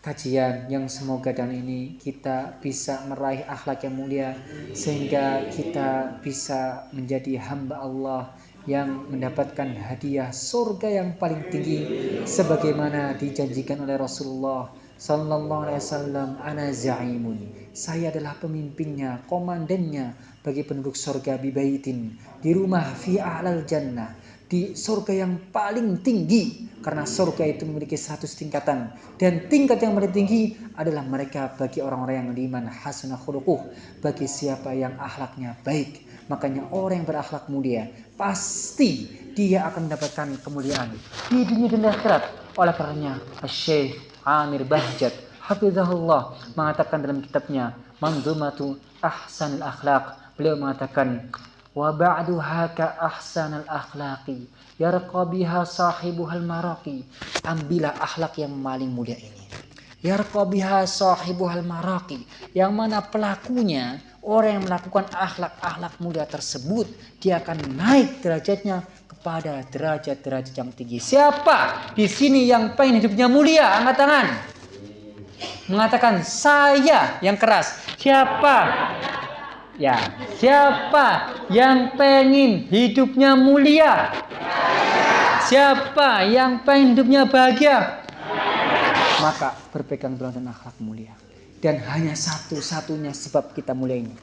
kajian yang semoga dan ini kita bisa meraih akhlak yang mulia sehingga kita bisa menjadi hamba Allah yang mendapatkan hadiah surga yang paling tinggi sebagaimana dijanjikan oleh Rasulullah Sallallahu Alaihi Wasallam, ana zaimun. Saya adalah pemimpinnya, komandannya bagi penduduk surga bibaitin di rumah fi a'lal jannah di surga yang paling tinggi karena surga itu memiliki 100 tingkatan. Dan tingkat yang paling tinggi adalah mereka bagi orang-orang yang beriman hasanah khuluquh bagi siapa yang akhlaknya baik. Makanya orang yang berakhlak mulia pasti dia akan mendapatkan kemuliaan di dunia dan akhirat. Oleh karenanya Syekh Amir Bahjat hafizahullah mengatakan dalam kitabnya Manzumatu Ahsanul Akhlaq. Beliau mengatakan wa ba'du haka ahsanal akhlaqi yarqa biha sahibuhal maraqi. Ambillah akhlak yang paling mulia ini. Yarqa biha sahibuhal maraqi yang mana pelakunya orang yang melakukan akhlak-akhlak mulia tersebut dia akan naik derajatnya pada derajat-derajat yang tinggi. Siapa di sini yang pengen hidupnya mulia? Angkat tangan. Mengatakan saya yang keras. Siapa? Ya, siapa yang pengen hidupnya mulia? Siapa yang pengen hidupnya bahagia? Maka berpegang teguh dan akhlak mulia. Dan hanya satu-satunya sebab kita mulia ini.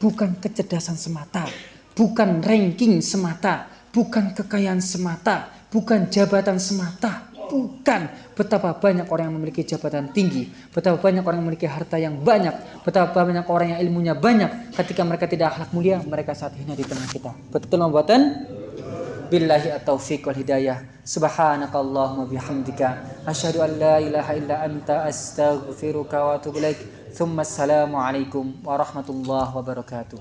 Bukan kecerdasan semata, bukan ranking semata, bukan kekayaan semata, bukan jabatan semata, bukan betapa banyak orang yang memiliki jabatan tinggi, betapa banyak orang yang memiliki harta yang banyak, betapa banyak orang yang ilmunya banyak, ketika mereka tidak akhlak mulia, mereka saat hina di tengah kita. Betul membuatan billahi at-taufiq wal hidayah. Subhanakallahumma bihamdika asyhadu an la ilaha illa anta astaghfiruka wa atubu. Thumma assalamu alaikum warahmatullahi wabarakatuh.